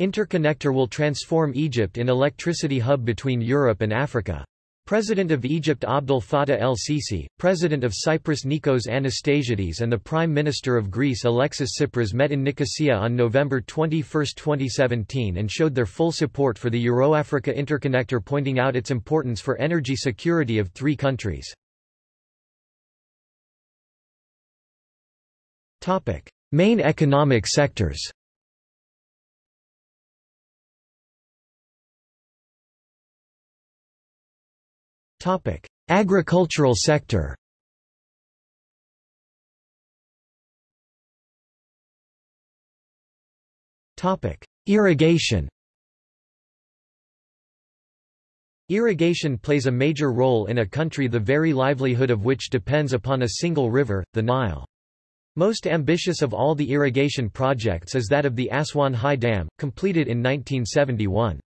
Speaker 1: Interconnector will transform Egypt in electricity hub between Europe and Africa. President of Egypt Abdel Fattah el-Sisi, President of Cyprus Nikos Anastasiades and the Prime Minister of Greece Alexis Tsipras met in Nicosia on November 21, 2017 and showed their full support for the Euro-Africa interconnector pointing out its importance for energy security of three countries. Main economic sectors Agricultural sector Irrigation Irrigation plays a major role in a country the very livelihood of which depends upon a single river, the Nile. Most ambitious of all the irrigation projects is that of the Aswan High Dam, completed in 1971.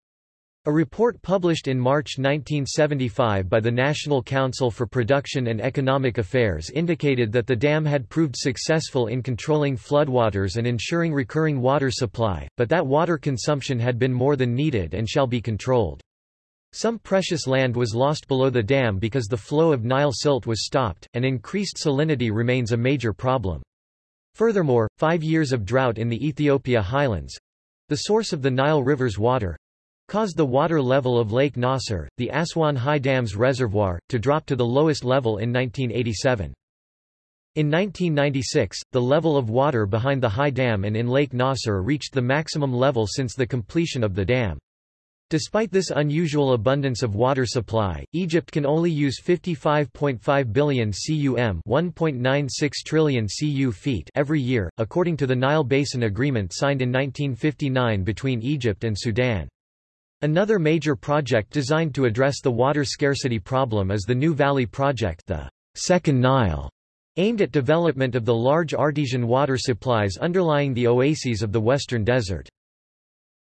Speaker 1: A report published in March 1975 by the National Council for Production and Economic Affairs indicated that the dam had proved successful in controlling floodwaters and ensuring recurring water supply, but that water consumption had been more than needed and shall be controlled. Some precious land was lost below the dam because the flow of Nile silt was stopped, and increased salinity remains a major problem. Furthermore, five years of drought in the Ethiopia highlands—the source of the Nile River's water, caused the water level of Lake Nasser, the Aswan High Dam's reservoir, to drop to the lowest level in 1987. In 1996, the level of water behind the High Dam and in Lake Nasser reached the maximum level since the completion of the dam. Despite this unusual abundance of water supply, Egypt can only use 55.5 billion cum 1.96 trillion cu feet every year, according to the Nile Basin Agreement signed in 1959 between Egypt and Sudan. Another major project designed to address the water scarcity problem is the New Valley Project the Second Nile, aimed at development of the large artesian water supplies underlying the oases of the Western Desert.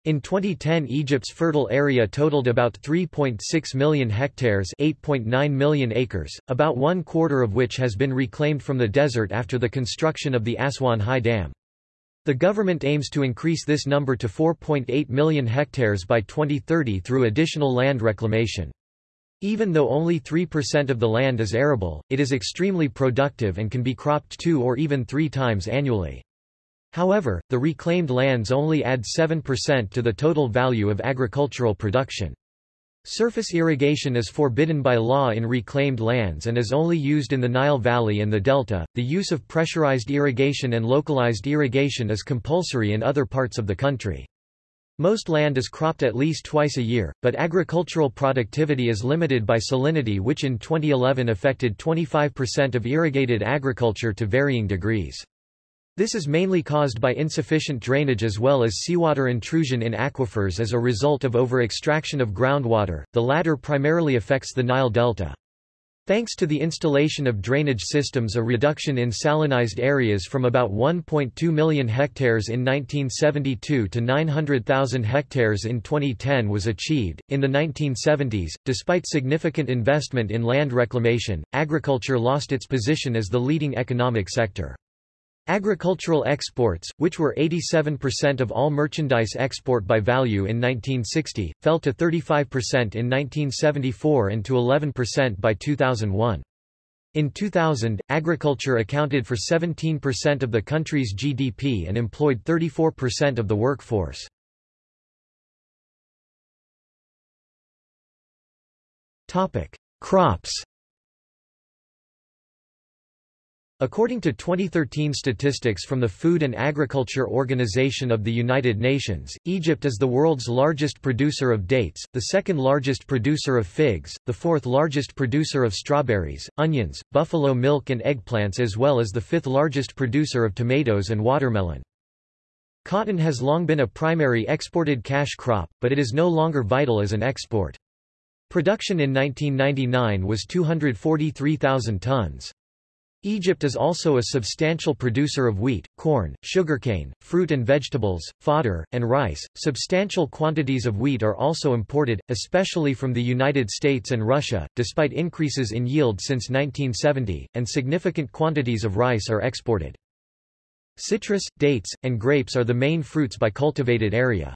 Speaker 1: In 2010 Egypt's fertile area totaled about 3.6 million hectares 8.9 million acres, about one quarter of which has been reclaimed from the desert after the construction of the Aswan High Dam. The government aims to increase this number to 4.8 million hectares by 2030 through additional land reclamation. Even though only 3% of the land is arable, it is extremely productive and can be cropped two or even three times annually. However, the reclaimed lands only add 7% to the total value of agricultural production. Surface irrigation is forbidden by law in reclaimed lands and is only used in the Nile Valley and the Delta. The use of pressurized irrigation and localized irrigation is compulsory in other parts of the country. Most land is cropped at least twice a year, but agricultural productivity is limited by salinity which in 2011 affected 25% of irrigated agriculture to varying degrees. This is mainly caused by insufficient drainage as well as seawater intrusion in aquifers as a result of over-extraction of groundwater, the latter primarily affects the Nile Delta. Thanks to the installation of drainage systems a reduction in salinized areas from about 1.2 million hectares in 1972 to 900,000 hectares in 2010 was achieved. In the 1970s, despite significant investment in land reclamation, agriculture lost its position as the leading economic sector. Agricultural exports, which were 87% of all merchandise export by value in 1960, fell to 35% in 1974 and to 11% by 2001. In 2000, agriculture accounted for 17% of the country's GDP and employed 34% of the workforce. Crops According to 2013 statistics from the Food and Agriculture Organization of the United Nations, Egypt is the world's largest producer of dates, the second largest producer of figs, the fourth largest producer of strawberries, onions, buffalo milk and eggplants as well as the fifth largest producer of tomatoes and watermelon. Cotton has long been a primary exported cash crop, but it is no longer vital as an export. Production in 1999 was 243,000 tons. Egypt is also a substantial producer of wheat, corn, sugarcane, fruit and vegetables, fodder, and rice. Substantial quantities of wheat are also imported, especially from the United States and Russia, despite increases in yield since 1970, and significant quantities of rice are exported. Citrus, dates, and grapes are the main fruits by cultivated area.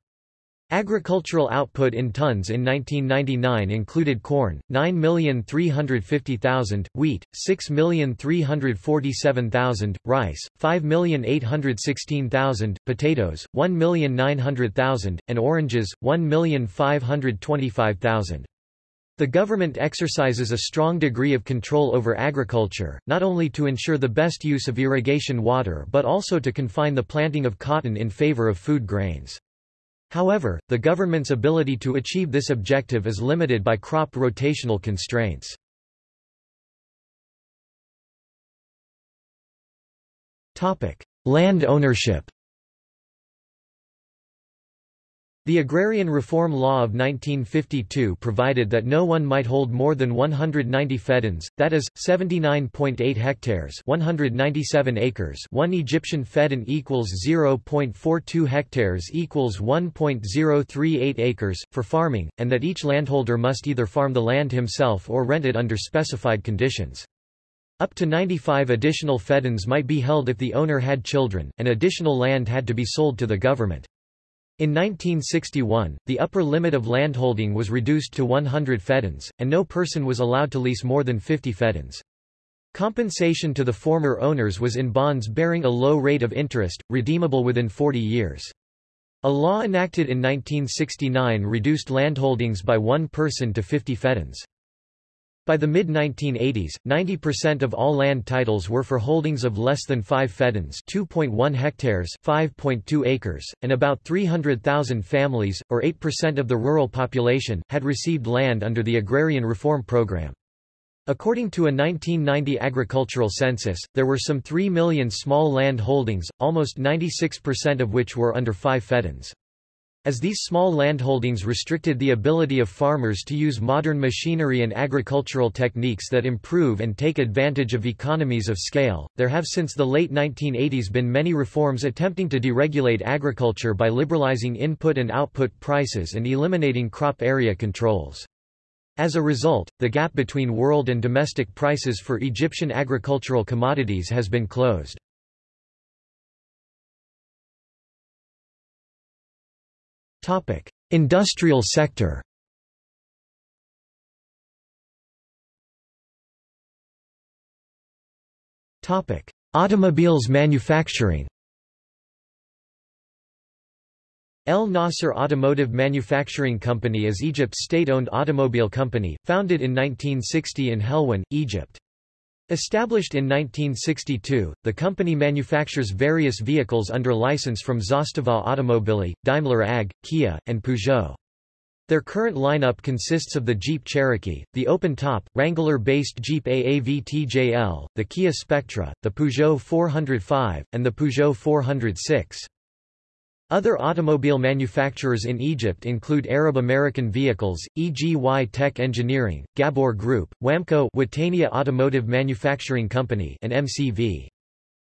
Speaker 1: Agricultural output in tons in 1999 included corn, 9,350,000, wheat, 6,347,000, rice, 5,816,000, potatoes, 1,900,000, and oranges, 1,525,000. The government exercises a strong degree of control over agriculture, not only to ensure the best use of irrigation water but also to confine the planting of cotton in favor of food grains. However, the government's ability to achieve this objective is limited by crop rotational constraints. Land ownership The Agrarian Reform Law of 1952 provided that no one might hold more than 190 feddans, that is, 79.8 hectares 197 acres one Egyptian feddan equals 0.42 hectares equals 1.038 acres, for farming, and that each landholder must either farm the land himself or rent it under specified conditions. Up to 95 additional feddans might be held if the owner had children, and additional land had to be sold to the government. In 1961, the upper limit of landholding was reduced to 100 feddans, and no person was allowed to lease more than 50 feddans. Compensation to the former owners was in bonds bearing a low rate of interest, redeemable within 40 years. A law enacted in 1969 reduced landholdings by one person to 50 feddans. By the mid-1980s, 90% of all land titles were for holdings of less than 5 feddans 2.1 hectares 5.2 acres, and about 300,000 families, or 8% of the rural population, had received land under the Agrarian Reform Program. According to a 1990 agricultural census, there were some 3 million small land holdings, almost 96% of which were under 5 feddans. As these small landholdings restricted the ability of farmers to use modern machinery and agricultural techniques that improve and take advantage of economies of scale, there have since the late 1980s been many reforms attempting to deregulate agriculture by liberalizing input and output prices and eliminating crop area controls. As a result, the gap between world and domestic prices for Egyptian agricultural commodities has been closed. Industrial sector. Automobiles manufacturing. El Nasser Automotive Manufacturing Company is Egypt's state-owned automobile company, founded in 1960 in Helwan, Egypt. Established in 1962, the company manufactures various vehicles under license from Zastava Automobili, Daimler AG, Kia, and Peugeot. Their current lineup consists of the Jeep Cherokee, the open-top, Wrangler-based Jeep AAV TJL, the Kia Spectra, the Peugeot 405, and the Peugeot 406. Other automobile manufacturers in Egypt include Arab American Vehicles, EGY Tech Engineering, Ghabbour Group, Wamco Watania Automotive Manufacturing Company and MCV.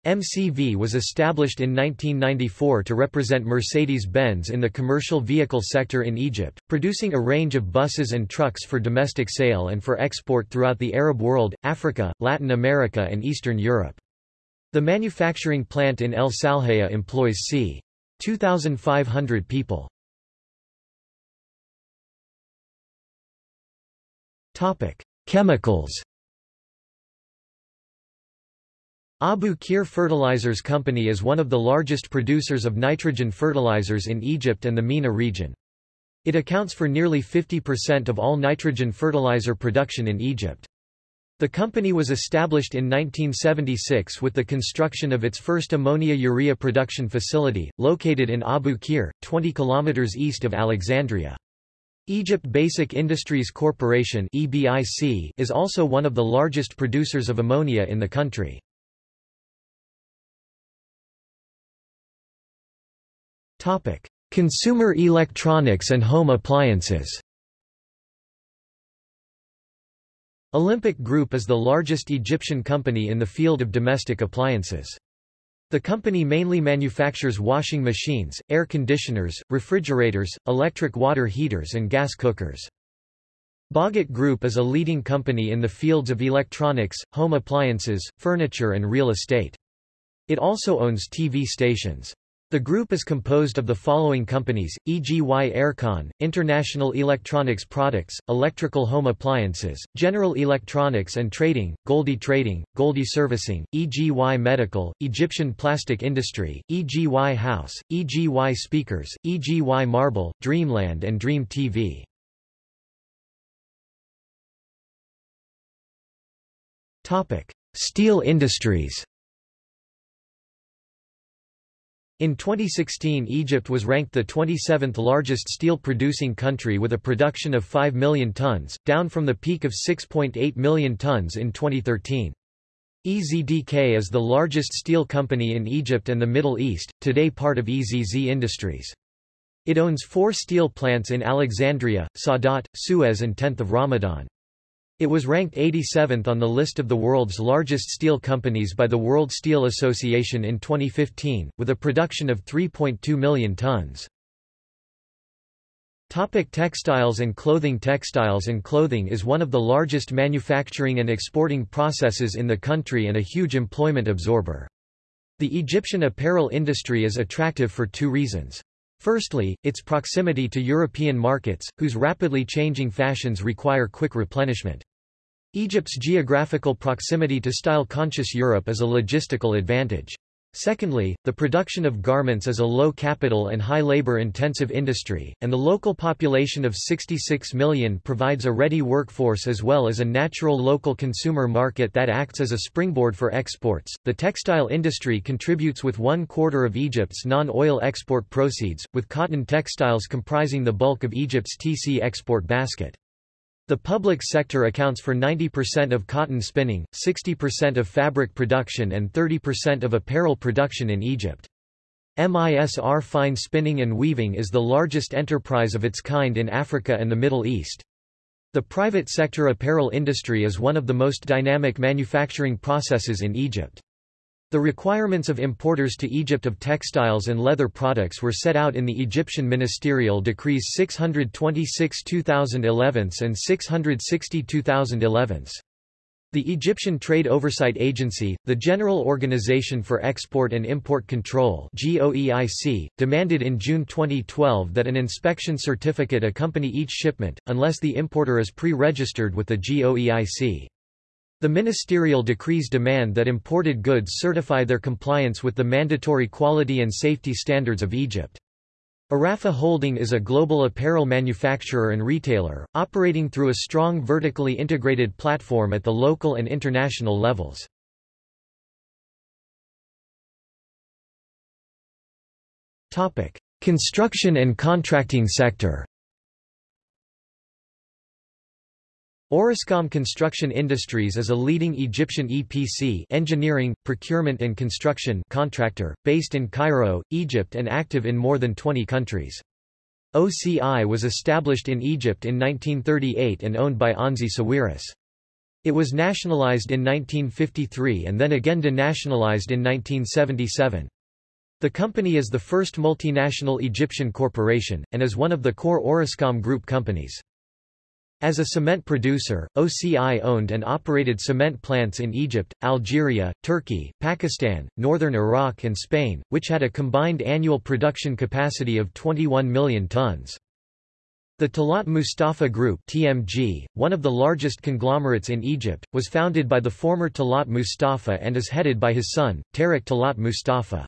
Speaker 1: MCV was established in 1994 to represent Mercedes-Benz in the commercial vehicle sector in Egypt, producing a range of buses and trucks for domestic sale and for export throughout the Arab world, Africa, Latin America and Eastern Europe. The manufacturing plant in El Salhaya employs c. 2,500 people. Topic: Chemicals. Abu Qir Fertilizers Company is one of the largest producers of nitrogen fertilizers in Egypt and the MENA region. It accounts for nearly 50% of all nitrogen fertilizer production in Egypt. The company was established in 1976 with the construction of its first ammonia-urea production facility, located in Abu Qir, 20 km east of Alexandria. Egypt Basic Industries Corporation is also one of the largest producers of ammonia in the country. Consumer electronics and home appliances Olympic Group is the largest Egyptian company in the field of domestic appliances. The company mainly manufactures washing machines, air conditioners, refrigerators, electric water heaters and gas cookers. Bahgat Group is a leading company in the fields of electronics, home appliances, furniture and real estate. It also owns TV stations. The group is composed of the following companies, EGY Aircon, International Electronics Products, Electrical Home Appliances, General Electronics and Trading, Goldie Trading, Goldie Servicing, EGY Medical, Egyptian Plastic Industry, EGY House, EGY Speakers, EGY Marble, Dreamland and Dream TV. Steel industries In 2016 Egypt was ranked the 27th largest steel-producing country with a production of 5 million tons, down from the peak of 6.8 million tons in 2013. EZDK is the largest steel company in Egypt and the Middle East, today part of EZZ Industries. It owns four steel plants in Alexandria, Saadat, Suez and 10th of Ramadan. It was ranked 87th on the list of the world's largest steel companies by the World Steel Association in 2015, with a production of 3.2 million tons. Topic textiles and clothing Textiles and clothing is one of the largest manufacturing and exporting processes in the country and a huge employment absorber. The Egyptian apparel industry is attractive for two reasons. Firstly, its proximity to European markets, whose rapidly changing fashions require quick replenishment. Egypt's geographical proximity to style-conscious Europe is a logistical advantage. Secondly, the production of garments is a low capital and high labor-intensive industry, and the local population of 66 million provides a ready workforce as well as a natural local consumer market that acts as a springboard for exports. The textile industry contributes with one quarter of Egypt's non-oil export proceeds, with cotton textiles comprising the bulk of Egypt's TC export basket. The public sector accounts for 90% of cotton spinning, 60% of fabric production and 30% of apparel production in Egypt. MISR Fine Spinning and Weaving is the largest enterprise of its kind in Africa and the Middle East. The private sector apparel industry is one of the most dynamic manufacturing processes in Egypt. The requirements of importers to Egypt of textiles and leather products were set out in the Egyptian ministerial decrees 626 2011 and 660 2011. The Egyptian Trade Oversight Agency, the General Organization for Export and Import Control GOEIC, demanded in June 2012 that an inspection certificate accompany each shipment, unless the importer is pre-registered with the GOEIC. The ministerial decrees demand that imported goods certify their compliance with the mandatory quality and safety standards of Egypt. Arafa Holding is a global apparel manufacturer and retailer, operating through a strong vertically integrated platform at the local and international levels. Construction and contracting sector Orascom Construction Industries is a leading Egyptian EPC engineering, procurement and construction contractor, based in Cairo, Egypt and active in more than 20 countries. OCI was established in Egypt in 1938 and owned by Onsi Sawiris. It was nationalized in 1953 and then again denationalized in 1977. The company is the first multinational Egyptian corporation, and is one of the core Orascom Group companies. As a cement producer, OCI owned and operated cement plants in Egypt, Algeria, Turkey, Pakistan, northern Iraq and Spain, which had a combined annual production capacity of 21 million tons. The Talat Mustafa Group TMG, one of the largest conglomerates in Egypt, was founded by the former Talat Mustafa and is headed by his son, Tarek Talat Mustafa.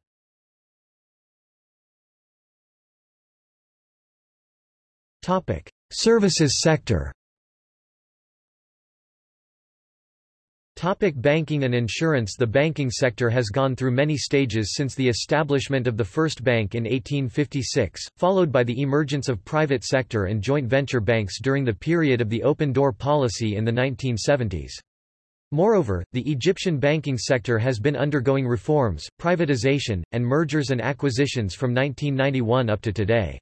Speaker 1: Services sector Topic banking and insurance The banking sector has gone through many stages since the establishment of the first bank in 1856, followed by the emergence of private sector and joint venture banks during the period of the open door policy in the 1970s. Moreover, the Egyptian banking sector has been undergoing reforms, privatization, and mergers and acquisitions from 1991 up to today.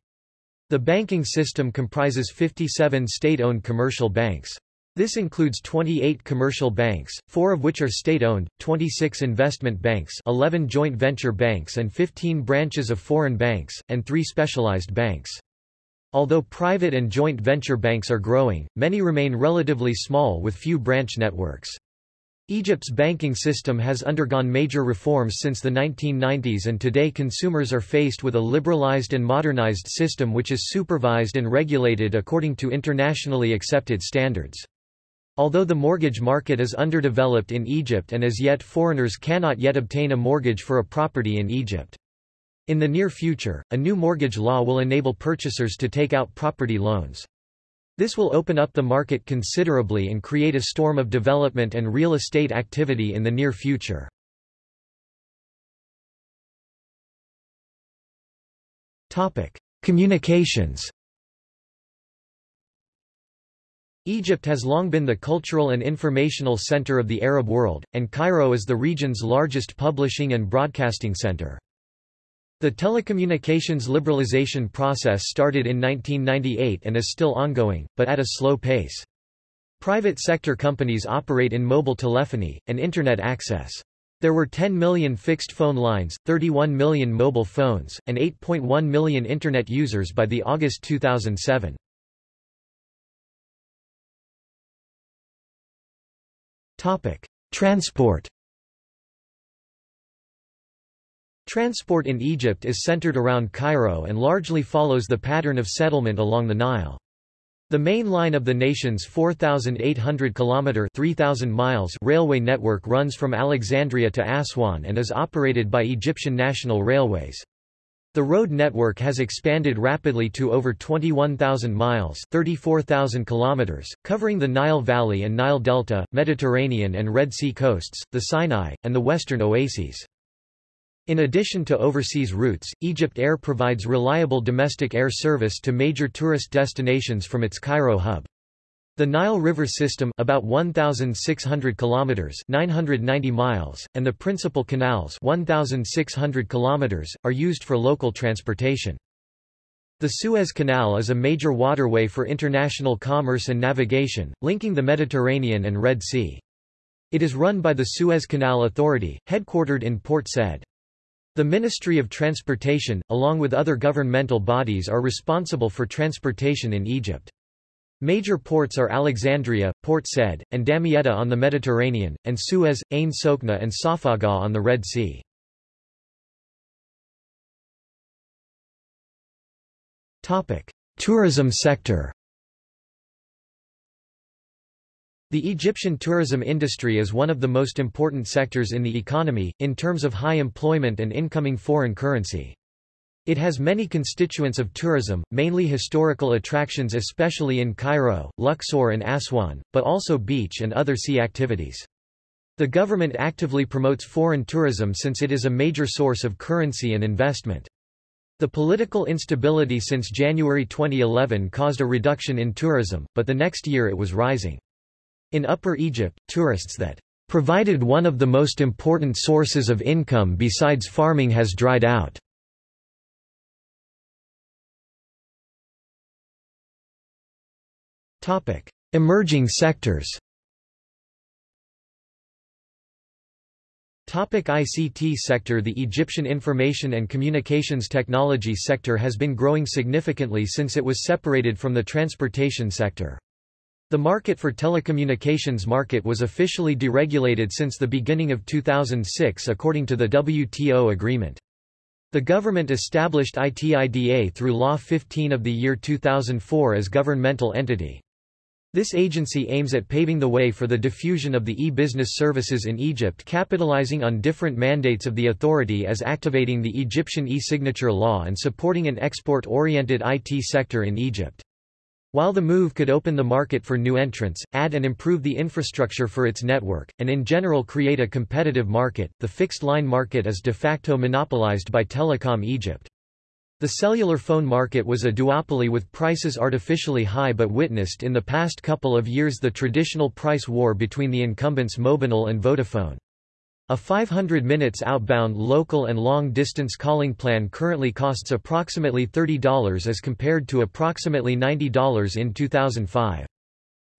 Speaker 1: The banking system comprises 57 state-owned commercial banks. This includes 28 commercial banks, four of which are state-owned, 26 investment banks 11 joint venture banks and 15 branches of foreign banks, and three specialized banks. Although private and joint venture banks are growing, many remain relatively small with few branch networks. Egypt's banking system has undergone major reforms since the 1990s and today consumers are faced with a liberalized and modernized system which is supervised and regulated according to internationally accepted standards. Although the mortgage market is underdeveloped in Egypt and as yet foreigners cannot yet obtain a mortgage for a property in Egypt. In the near future, a new mortgage law will enable purchasers to take out property loans. This will open up the market considerably and create a storm of development and real estate activity in the near future. Communications Egypt has long been the cultural and informational center of the Arab world, and Cairo is the region's largest publishing and broadcasting center. The telecommunications liberalization process started in 1998 and is still ongoing, but at a slow pace. Private sector companies operate in mobile telephony, and Internet access. There were 10 million fixed phone lines, 31 million mobile phones, and 8.1 million Internet users by the August 2007. Transport. Transport in Egypt is centered around Cairo and largely follows the pattern of settlement along the Nile. The main line of the nation's 4,800 kilometer 3,000 miles railway network runs from Alexandria to Aswan and is operated by Egyptian National Railways. The road network has expanded rapidly to over 21,000 miles 34,000 kilometers, covering the Nile Valley and Nile Delta, Mediterranean and Red Sea coasts, the Sinai, and the western oases. In addition to overseas routes, Egypt Air provides reliable domestic air service to major tourist destinations from its Cairo hub. The Nile River system about 1600 kilometers 990 miles and the principal canals 1600 kilometers are used for local transportation. The Suez Canal is a major waterway for international commerce and navigation, linking the Mediterranean and Red Sea. It is run by the Suez Canal Authority, headquartered in Port Said. The Ministry of Transportation, along with other governmental bodies are responsible for transportation in Egypt. Major ports are Alexandria, Port Said, and Damietta on the Mediterranean, and Suez, Ain Sokhna and Safaga on the Red Sea. Tourism sector The Egyptian tourism industry is one of the most important sectors in the economy, in terms of high employment and incoming foreign currency. It has many constituents of tourism, mainly historical attractions especially in Cairo, Luxor and Aswan, but also beach and other sea activities. The government actively promotes foreign tourism since it is a major source of currency and investment. The political instability since January 2011 caused a reduction in tourism, but the next year it was rising. In Upper Egypt, tourists that provided one of the most important sources of income besides farming has dried out. Emerging sectors Topic ICT sector The Egyptian Information and Communications Technology sector has been growing significantly since it was separated from the transportation sector. The market for telecommunications market was officially deregulated since the beginning of 2006 according to the WTO agreement. The government established ITIDA through Law 15 of the year 2004 as governmental entity. This agency aims at paving the way for the diffusion of the e-business services in Egypt capitalizing on different mandates of the authority as activating the Egyptian e-signature law and supporting an export-oriented IT sector in Egypt. While the move could open the market for new entrants, add and improve the infrastructure for its network, and in general create a competitive market, the fixed-line market is de facto monopolized by Telecom Egypt. The cellular phone market was a duopoly with prices artificially high but witnessed in the past couple of years the traditional price war between the incumbents Mobinil and Vodafone. A 500 minutes outbound local and long-distance calling plan currently costs approximately $30 as compared to approximately $90 in 2005.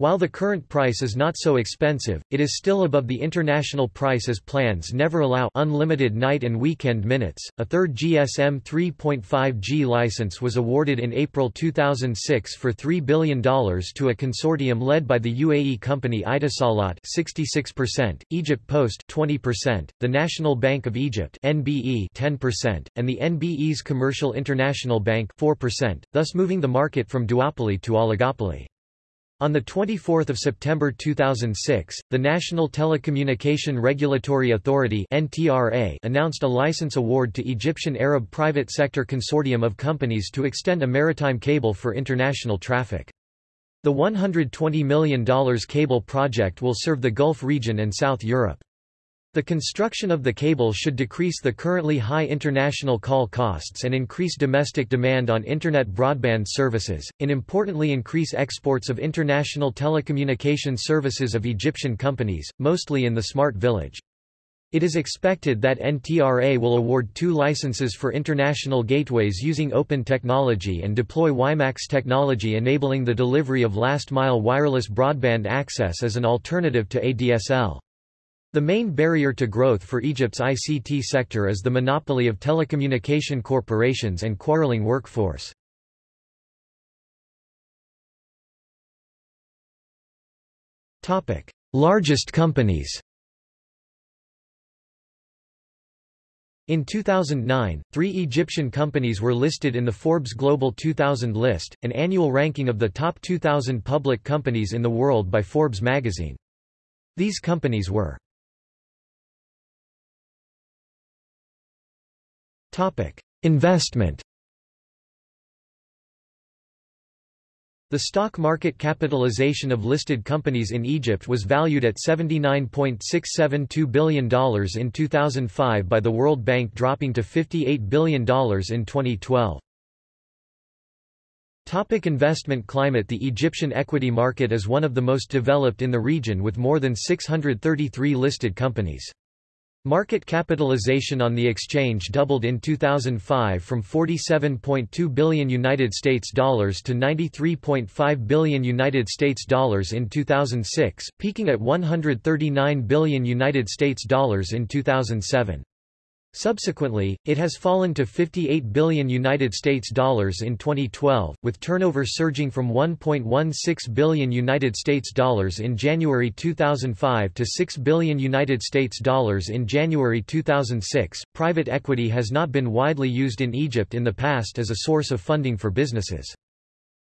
Speaker 1: While the current price is not so expensive, it is still above the international price as plans never allow unlimited night and weekend minutes. A third GSM 3.5G license was awarded in April 2006 for $3 billion to a consortium led by the UAE company Etisalat 66%, Egypt Post 20%, the National Bank of Egypt NBE 10%, and the NBE's Commercial International Bank 4%, thus moving the market from duopoly to oligopoly. On 24 September 2006, the National Telecommunication Regulatory Authority announced a license award to Egyptian Arab private sector consortium of companies to extend a maritime cable for international traffic. The $120 million cable project will serve the Gulf region and South Europe. The construction of the cable should decrease the currently high international call costs and increase domestic demand on Internet broadband services, and importantly increase exports of international telecommunication services of Egyptian companies, mostly in the Smart Village. It is expected that NTRA will award two licenses for international gateways using open technology and deploy WiMAX technology enabling the delivery of last-mile wireless broadband access as an alternative to ADSL. The main barrier to growth for Egypt's ICT sector is the monopoly of telecommunication corporations and quarreling workforce. Largest companies In 2009, three Egyptian companies were listed in the Forbes Global 2000 list, an annual ranking of the top 2,000 public companies in the world by Forbes magazine. These companies were Investment. The stock market capitalization of listed companies in Egypt was valued at $79.672 billion in 2005 by the World Bank dropping to $58 billion in 2012. Topic investment climate The Egyptian equity market is one of the most developed in the region with more than 633 listed companies. Market capitalization on the exchange doubled in 2005 from 47.2 billion United States dollars to 93.5 billion United States dollars in 2006, peaking at 139 billion United States dollars in 2007. Subsequently, it has fallen to 58 billion United States dollars in 2012, with turnover surging from 1.16 billion United States dollars in January 2005 to 6 billion United States dollars in January 2006. Private equity has not been widely used in Egypt in the past as a source of funding for businesses.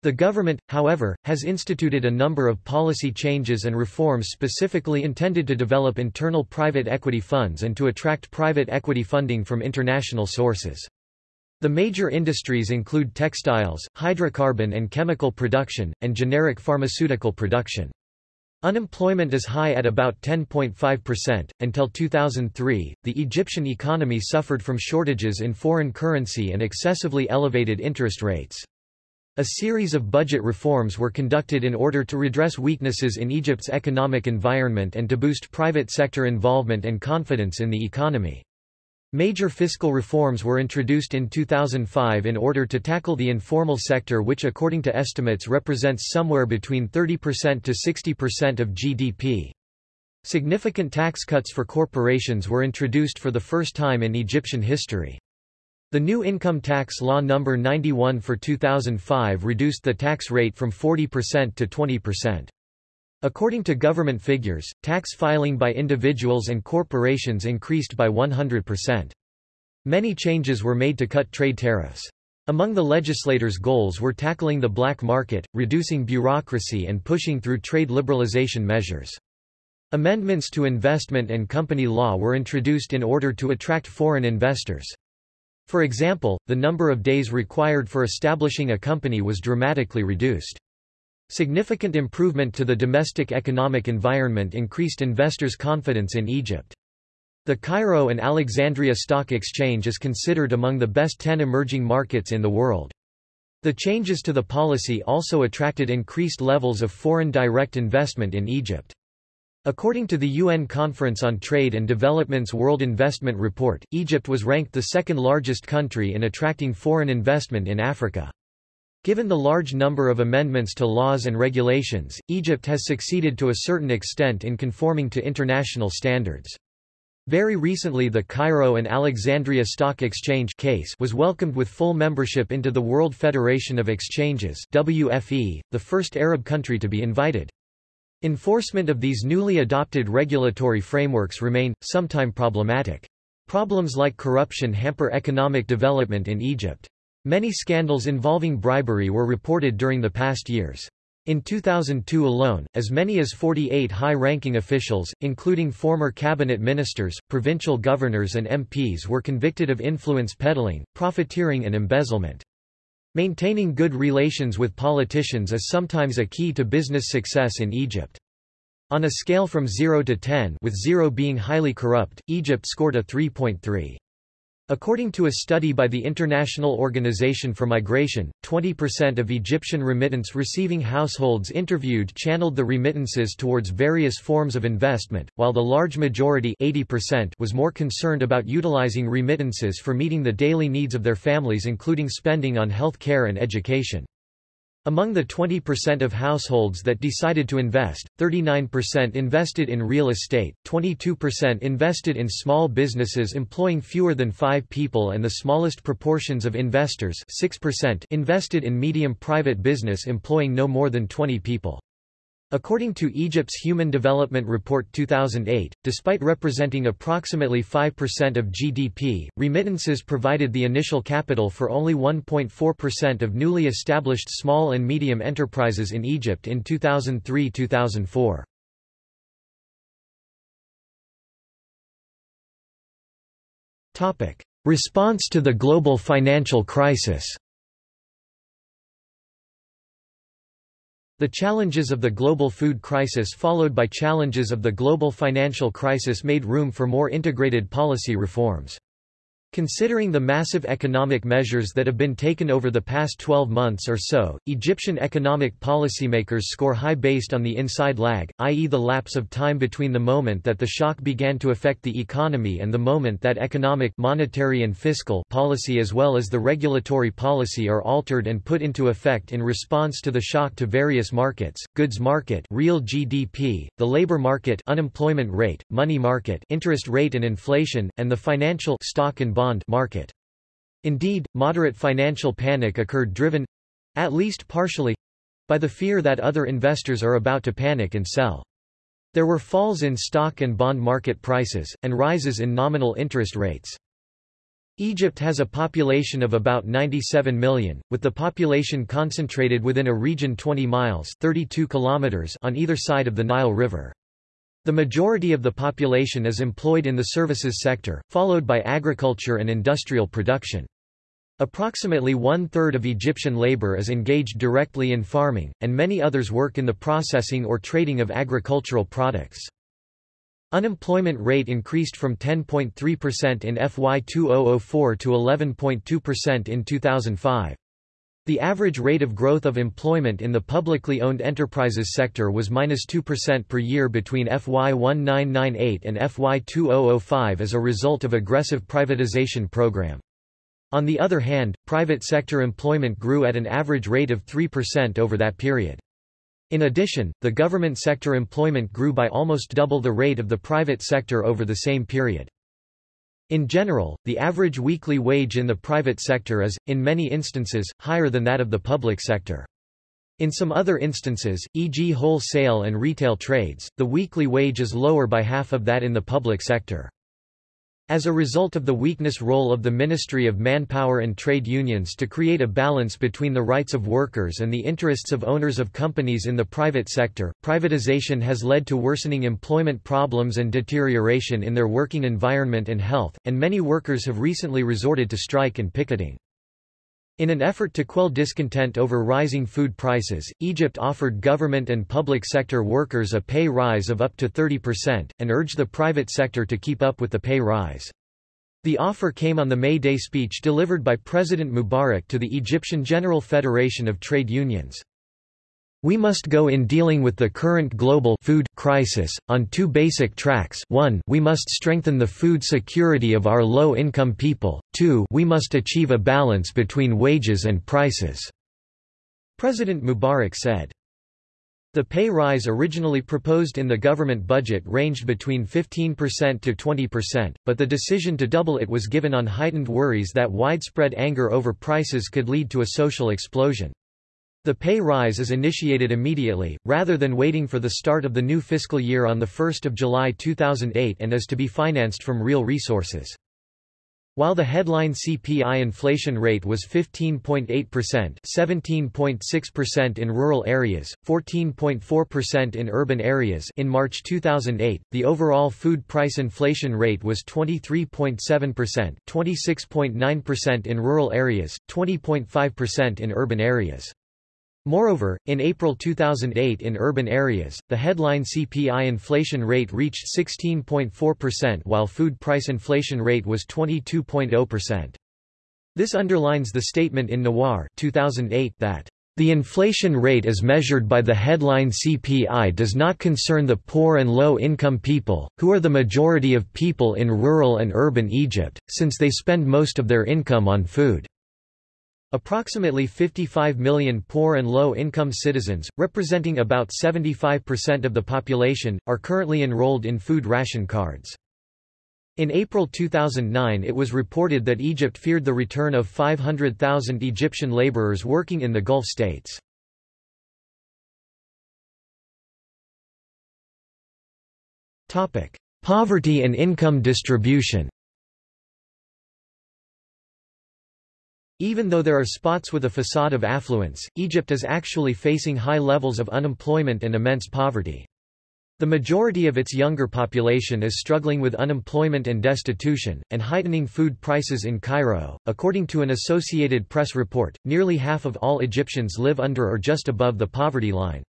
Speaker 1: The government, however, has instituted a number of policy changes and reforms specifically intended to develop internal private equity funds and to attract private equity funding from international sources. The major industries include textiles, hydrocarbon and chemical production, and generic pharmaceutical production. Unemployment is high at about 10.5%. Until 2003, the Egyptian economy suffered from shortages in foreign currency and excessively elevated interest rates. A series of budget reforms were conducted in order to redress weaknesses in Egypt's economic environment and to boost private sector involvement and confidence in the economy. Major fiscal reforms were introduced in 2005 in order to tackle the informal sector which according to estimates represents somewhere between 30% to 60% of GDP. Significant tax cuts for corporations were introduced for the first time in Egyptian history. The new income tax law No. 91 for 2005 reduced the tax rate from 40% to 20%. According to government figures, tax filing by individuals and corporations increased by 100%. Many changes were made to cut trade tariffs. Among the legislators' goals were tackling the black market, reducing bureaucracy and pushing through trade liberalization measures. Amendments to investment and company law were introduced in order to attract foreign investors. For example, the number of days required for establishing a company was dramatically reduced. Significant improvement to the domestic economic environment increased investors' confidence in Egypt. The Cairo and Alexandria Stock Exchange is considered among the best 10 emerging markets in the world. The changes to the policy also attracted increased levels of foreign direct investment in Egypt. According to the UN Conference on Trade and Development's World Investment Report, Egypt was ranked the second largest country in attracting foreign investment in Africa. Given the large number of amendments to laws and regulations, Egypt has succeeded to a certain extent in conforming to international standards. Very recently the Cairo and Alexandria Stock Exchange case was welcomed with full membership into the World Federation of Exchanges WFE, the first Arab country to be invited. Enforcement of these newly adopted regulatory frameworks remain, sometime problematic. Problems like corruption hamper economic development in Egypt. Many scandals involving bribery were reported during the past years. In 2002 alone, as many as 48 high-ranking officials, including former cabinet ministers, provincial governors and MPs were convicted of influence peddling, profiteering and embezzlement. Maintaining good relations with politicians is sometimes a key to business success in Egypt. On a scale from 0 to 10 with 0 being highly corrupt, Egypt scored a 3.3. According to a study by the International Organization for Migration, 20% of Egyptian remittance receiving households interviewed channeled the remittances towards various forms of investment, while the large majority 80% was more concerned about utilizing remittances for meeting the daily needs of their families including spending on health care and education. Among the 20% of households that decided to invest, 39% invested in real estate, 22% invested in small businesses employing fewer than five people and the smallest proportions of investors 6% invested in medium private business employing no more than 20 people. According to Egypt's Human Development Report 2008, despite representing approximately 5% of GDP, remittances provided the initial capital for only 1.4% of newly established small and medium enterprises in Egypt in 2003-2004. Response to the global financial crisis The challenges of the global food crisis followed by challenges of the global financial crisis made room for more integrated policy reforms. Considering the massive economic measures that have been taken over the past 12 months or so, Egyptian economic policymakers score high based on the inside lag, i.e. the lapse of time between the moment that the shock began to affect the economy and the moment that economic monetary and fiscal policy as well as the regulatory policy are altered and put into effect in response to the shock to various markets, goods market real GDP, the labor market unemployment rate, money market interest rate and inflation, and the financial stock and bond bond market. Indeed, moderate financial panic occurred driven—at least partially—by the fear that other investors are about to panic and sell. There were falls in stock and bond market prices, and rises in nominal interest rates. Egypt has a population of about 97 million, with the population concentrated within a region 20 miles 32 kilometers on either side of the Nile River. The majority of the population is employed in the services sector, followed by agriculture and industrial production. Approximately one-third of Egyptian labor is engaged directly in farming, and many others work in the processing or trading of agricultural products. Unemployment rate increased from 10.3% in FY 2004 to 11.2% in 2005. The average rate of growth of employment in the publicly owned enterprises sector was minus 2% per year between FY 1998 and FY 2005 as a result of aggressive privatization program. On the other hand, private sector employment grew at an average rate of 3% over that period. In addition, the government sector employment grew by almost double the rate of the private sector over the same period. In general, the average weekly wage in the private sector is, in many instances, higher than that of the public sector. In some other instances, e.g. wholesale and retail trades, the weekly wage is lower by half of that in the public sector. As a result of the weakness role of the Ministry of Manpower and trade unions to create a balance between the rights of workers and the interests of owners of companies in the private sector, privatization has led to worsening employment problems and deterioration in their working environment and health, and many workers have recently resorted to strike and picketing. In an effort to quell discontent over rising food prices, Egypt offered government and public sector workers a pay rise of up to 30%, and urged the private sector to keep up with the pay rise. The offer came on the May Day speech delivered by President Mubarak to the Egyptian General Federation of Trade Unions. We must go in dealing with the current global food crisis, on two basic tracks 1 we must strengthen the food security of our low-income people, 2 we must achieve a balance between wages and prices." President Mubarak said. The pay rise originally proposed in the government budget ranged between 15% to 20%, but the decision to double it was given on heightened worries that widespread anger over prices could lead to a social explosion. The pay rise is initiated immediately, rather than waiting for the start of the new fiscal year on 1 July 2008 and is to be financed from real resources. While the headline CPI inflation rate was 15.8%, 17.6% in rural areas, 14.4% in urban areas in March 2008, the overall food price inflation rate was 23.7%, 26.9% in rural areas, 20.5% in urban areas. Moreover, in April 2008 in urban areas, the headline CPI inflation rate reached 16.4% while food price inflation rate was 22.0%. This underlines the statement in Nawar 2008 that the inflation rate as measured by the headline CPI does not concern the poor and low-income people, who are the majority of people in rural and urban Egypt, since they spend most of their income on food. Approximately 55 million poor and low-income citizens, representing about 75% of the population, are currently enrolled in food ration cards. In April 2009 it was reported that Egypt feared the return of 500,000 Egyptian laborers working in the Gulf states. Poverty and income distribution Even though there are spots with a facade of affluence, Egypt is actually facing high levels of unemployment and immense poverty. The majority of its younger population is struggling with unemployment and destitution, and heightening food prices in Cairo. According to an Associated Press report, nearly half of all Egyptians live under or just above the poverty line.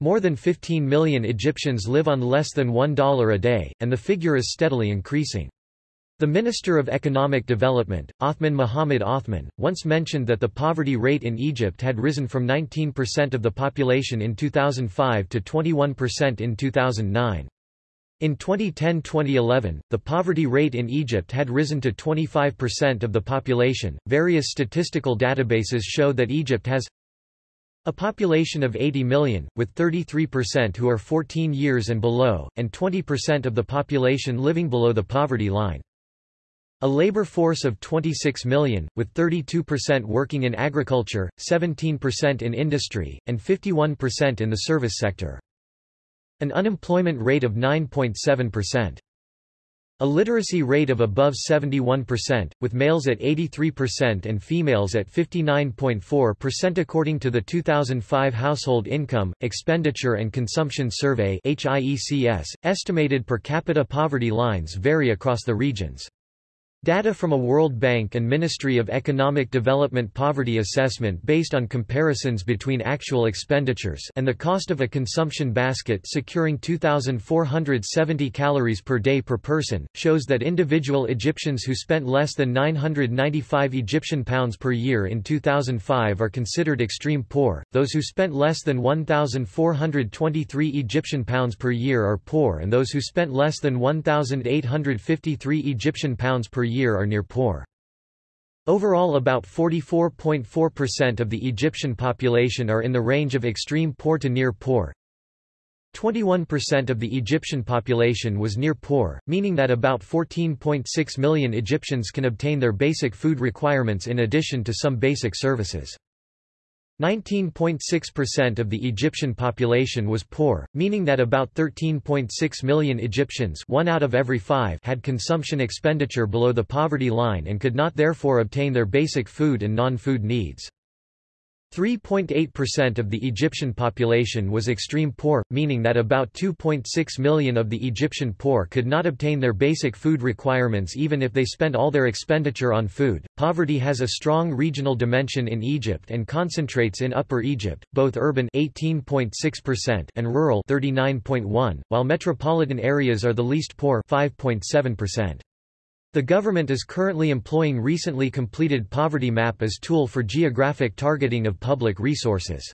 Speaker 1: More than 15 million Egyptians live on less than $1 a day, and the figure is steadily increasing. The Minister of Economic Development, Othman Mohamed Othman, once mentioned that the poverty rate in Egypt had risen from 19% of the population in 2005 to 21% in 2009. In 2010-2011, the poverty rate in Egypt had risen to 25% of the population. Various statistical databases show that Egypt has a population of 80 million, with 33% who are 14 years and below, and 20% of the population living below the poverty line. A labor force of 26 million, with 32% working in agriculture, 17% in industry, and 51% in the service sector. An unemployment rate of 9.7%. A literacy rate of above 71%, with males at 83% and females at 59.4% according to the 2005 Household Income, Expenditure and Consumption Survey estimated per capita poverty lines vary across the regions. Data from a World Bank and Ministry of Economic Development poverty assessment based on comparisons between actual expenditures and the cost of a consumption basket securing 2,470 calories per day per person, shows that individual Egyptians who spent less than 995 Egyptian pounds per year in 2005 are considered extreme poor, those who spent less than 1,423 Egyptian pounds per year are poor and those who spent less than 1,853 Egyptian pounds per year are near poor. Overall about 44.4% of the Egyptian population are in the range of extreme poor to near poor. 21% of the Egyptian population was near poor, meaning that about 14.6 million Egyptians can obtain their basic food requirements in addition to some basic services. 19.6% of the Egyptian population was poor, meaning that about 13.6 million Egyptians one out of every five had consumption expenditure below the poverty line and could not therefore obtain their basic food and non-food needs. 3.8% of the Egyptian population was extreme poor, meaning that about 2.6 million of the Egyptian poor could not obtain their basic food requirements even if they spent all their expenditure on food. Poverty has a strong regional dimension in Egypt and concentrates in Upper Egypt, both urban 18.6% and rural 39.1, while metropolitan areas are the least poor 5.7%. The government is currently employing recently completed poverty map as tool for geographic targeting of public resources.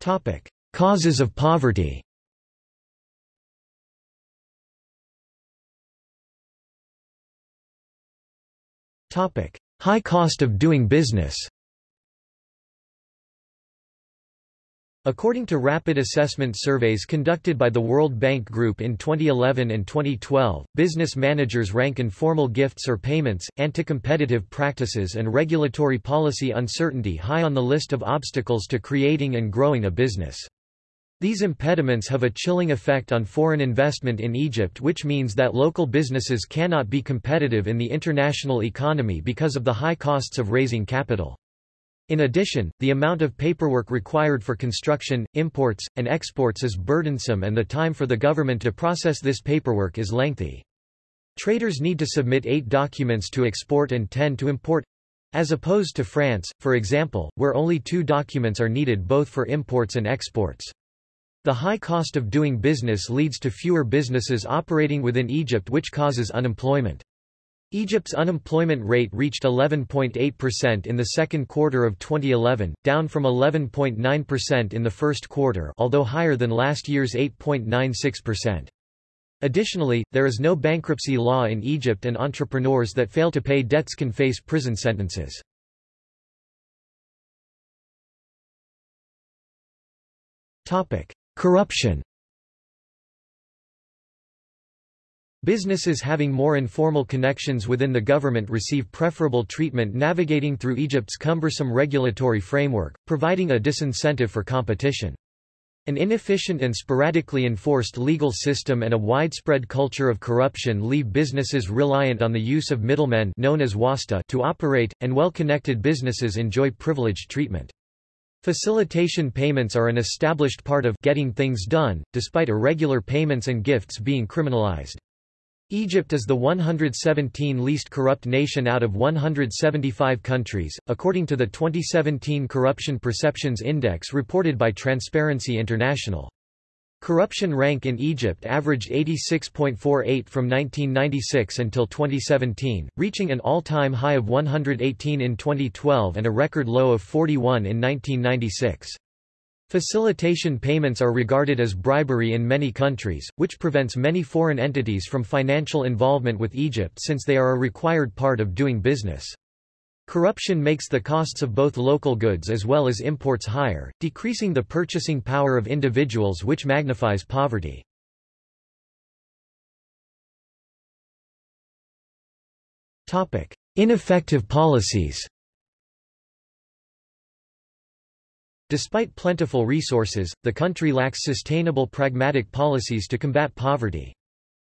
Speaker 1: Topic: Causes of poverty. Topic: High cost of doing business. According to rapid assessment surveys conducted by the World Bank Group in 2011 and 2012, business managers rank informal gifts or payments, anti-competitive practices and regulatory policy uncertainty high on the list of obstacles to creating and growing a business. These impediments have a chilling effect on foreign investment in Egypt which means that local businesses cannot be competitive in the international economy because of the high costs of raising capital. In addition, the amount of paperwork required for construction, imports, and exports is burdensome and the time for the government to process this paperwork is lengthy. Traders need to submit eight documents to export and ten to import as opposed to France, for example, where only two documents are needed both for imports and exports. The high cost of doing business leads to fewer businesses operating within Egypt which causes unemployment. Egypt's unemployment rate reached 11.8% in the second quarter of 2011, down from 11.9% in the first quarter although higher than last year's 8.96%. Additionally, there is no bankruptcy law in Egypt and entrepreneurs that fail to pay debts can face prison sentences. Corruption Businesses having more informal connections within the government receive preferable treatment navigating through Egypt's cumbersome regulatory framework, providing a disincentive for competition. An inefficient and sporadically enforced legal system and a widespread culture of corruption leave businesses reliant on the use of middlemen known as wasta to operate, and well-connected businesses enjoy privileged treatment. Facilitation payments are an established part of getting things done, despite irregular payments and gifts being criminalized. Egypt is the 117 least corrupt nation out of 175 countries, according to the 2017 Corruption Perceptions Index reported by Transparency International. Corruption rank in Egypt averaged 86.48 from 1996 until 2017, reaching an all-time high of 118 in 2012 and a record low of 41 in 1996. Facilitation payments are regarded as bribery in many countries, which prevents many foreign entities from financial involvement with Egypt since they are a required part of doing business. Corruption makes the costs of both local goods as well as imports higher, decreasing the purchasing power of individuals which magnifies poverty. Ineffective policies Despite plentiful resources, the country lacks sustainable pragmatic policies to combat poverty.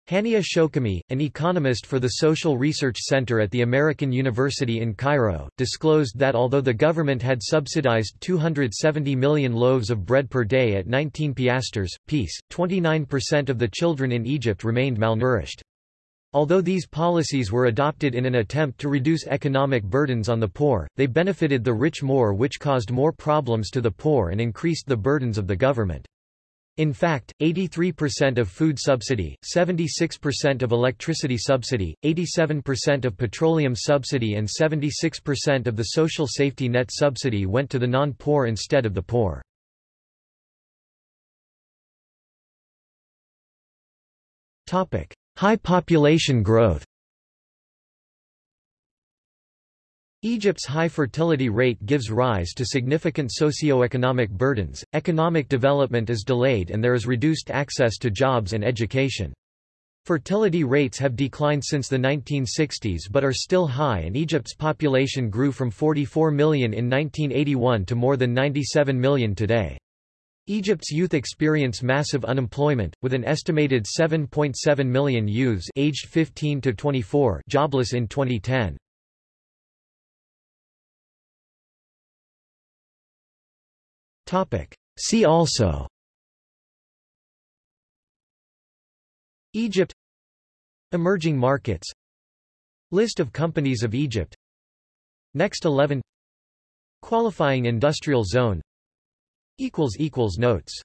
Speaker 1: Hania Sholkamy, an economist for the Social Research Center at the American University in Cairo, disclosed that although the government had subsidized 270 million loaves of bread per day at 19 piastres, piece, 29% of the children in Egypt remained malnourished. Although these policies were adopted in an attempt to reduce economic burdens on the poor, they benefited the rich more which caused more problems to the poor and increased the burdens of the government. In fact, 83% of food subsidy, 76% of electricity subsidy, 87% of petroleum subsidy and 76% of the social safety net subsidy went to the non-poor instead of the poor. High population growth Egypt's high fertility rate gives rise to significant socio-economic burdens, economic development is delayed and there is reduced access to jobs and education. Fertility rates have declined since the 1960s but are still high and Egypt's population grew from 44 million in 1981 to more than 97 million today. Egypt's youth experience massive unemployment, with an estimated 7.7 million youths aged 15 to 24 jobless in 2010. See also Egypt Emerging markets List of companies of Egypt Next 11 Qualifying industrial zone Notes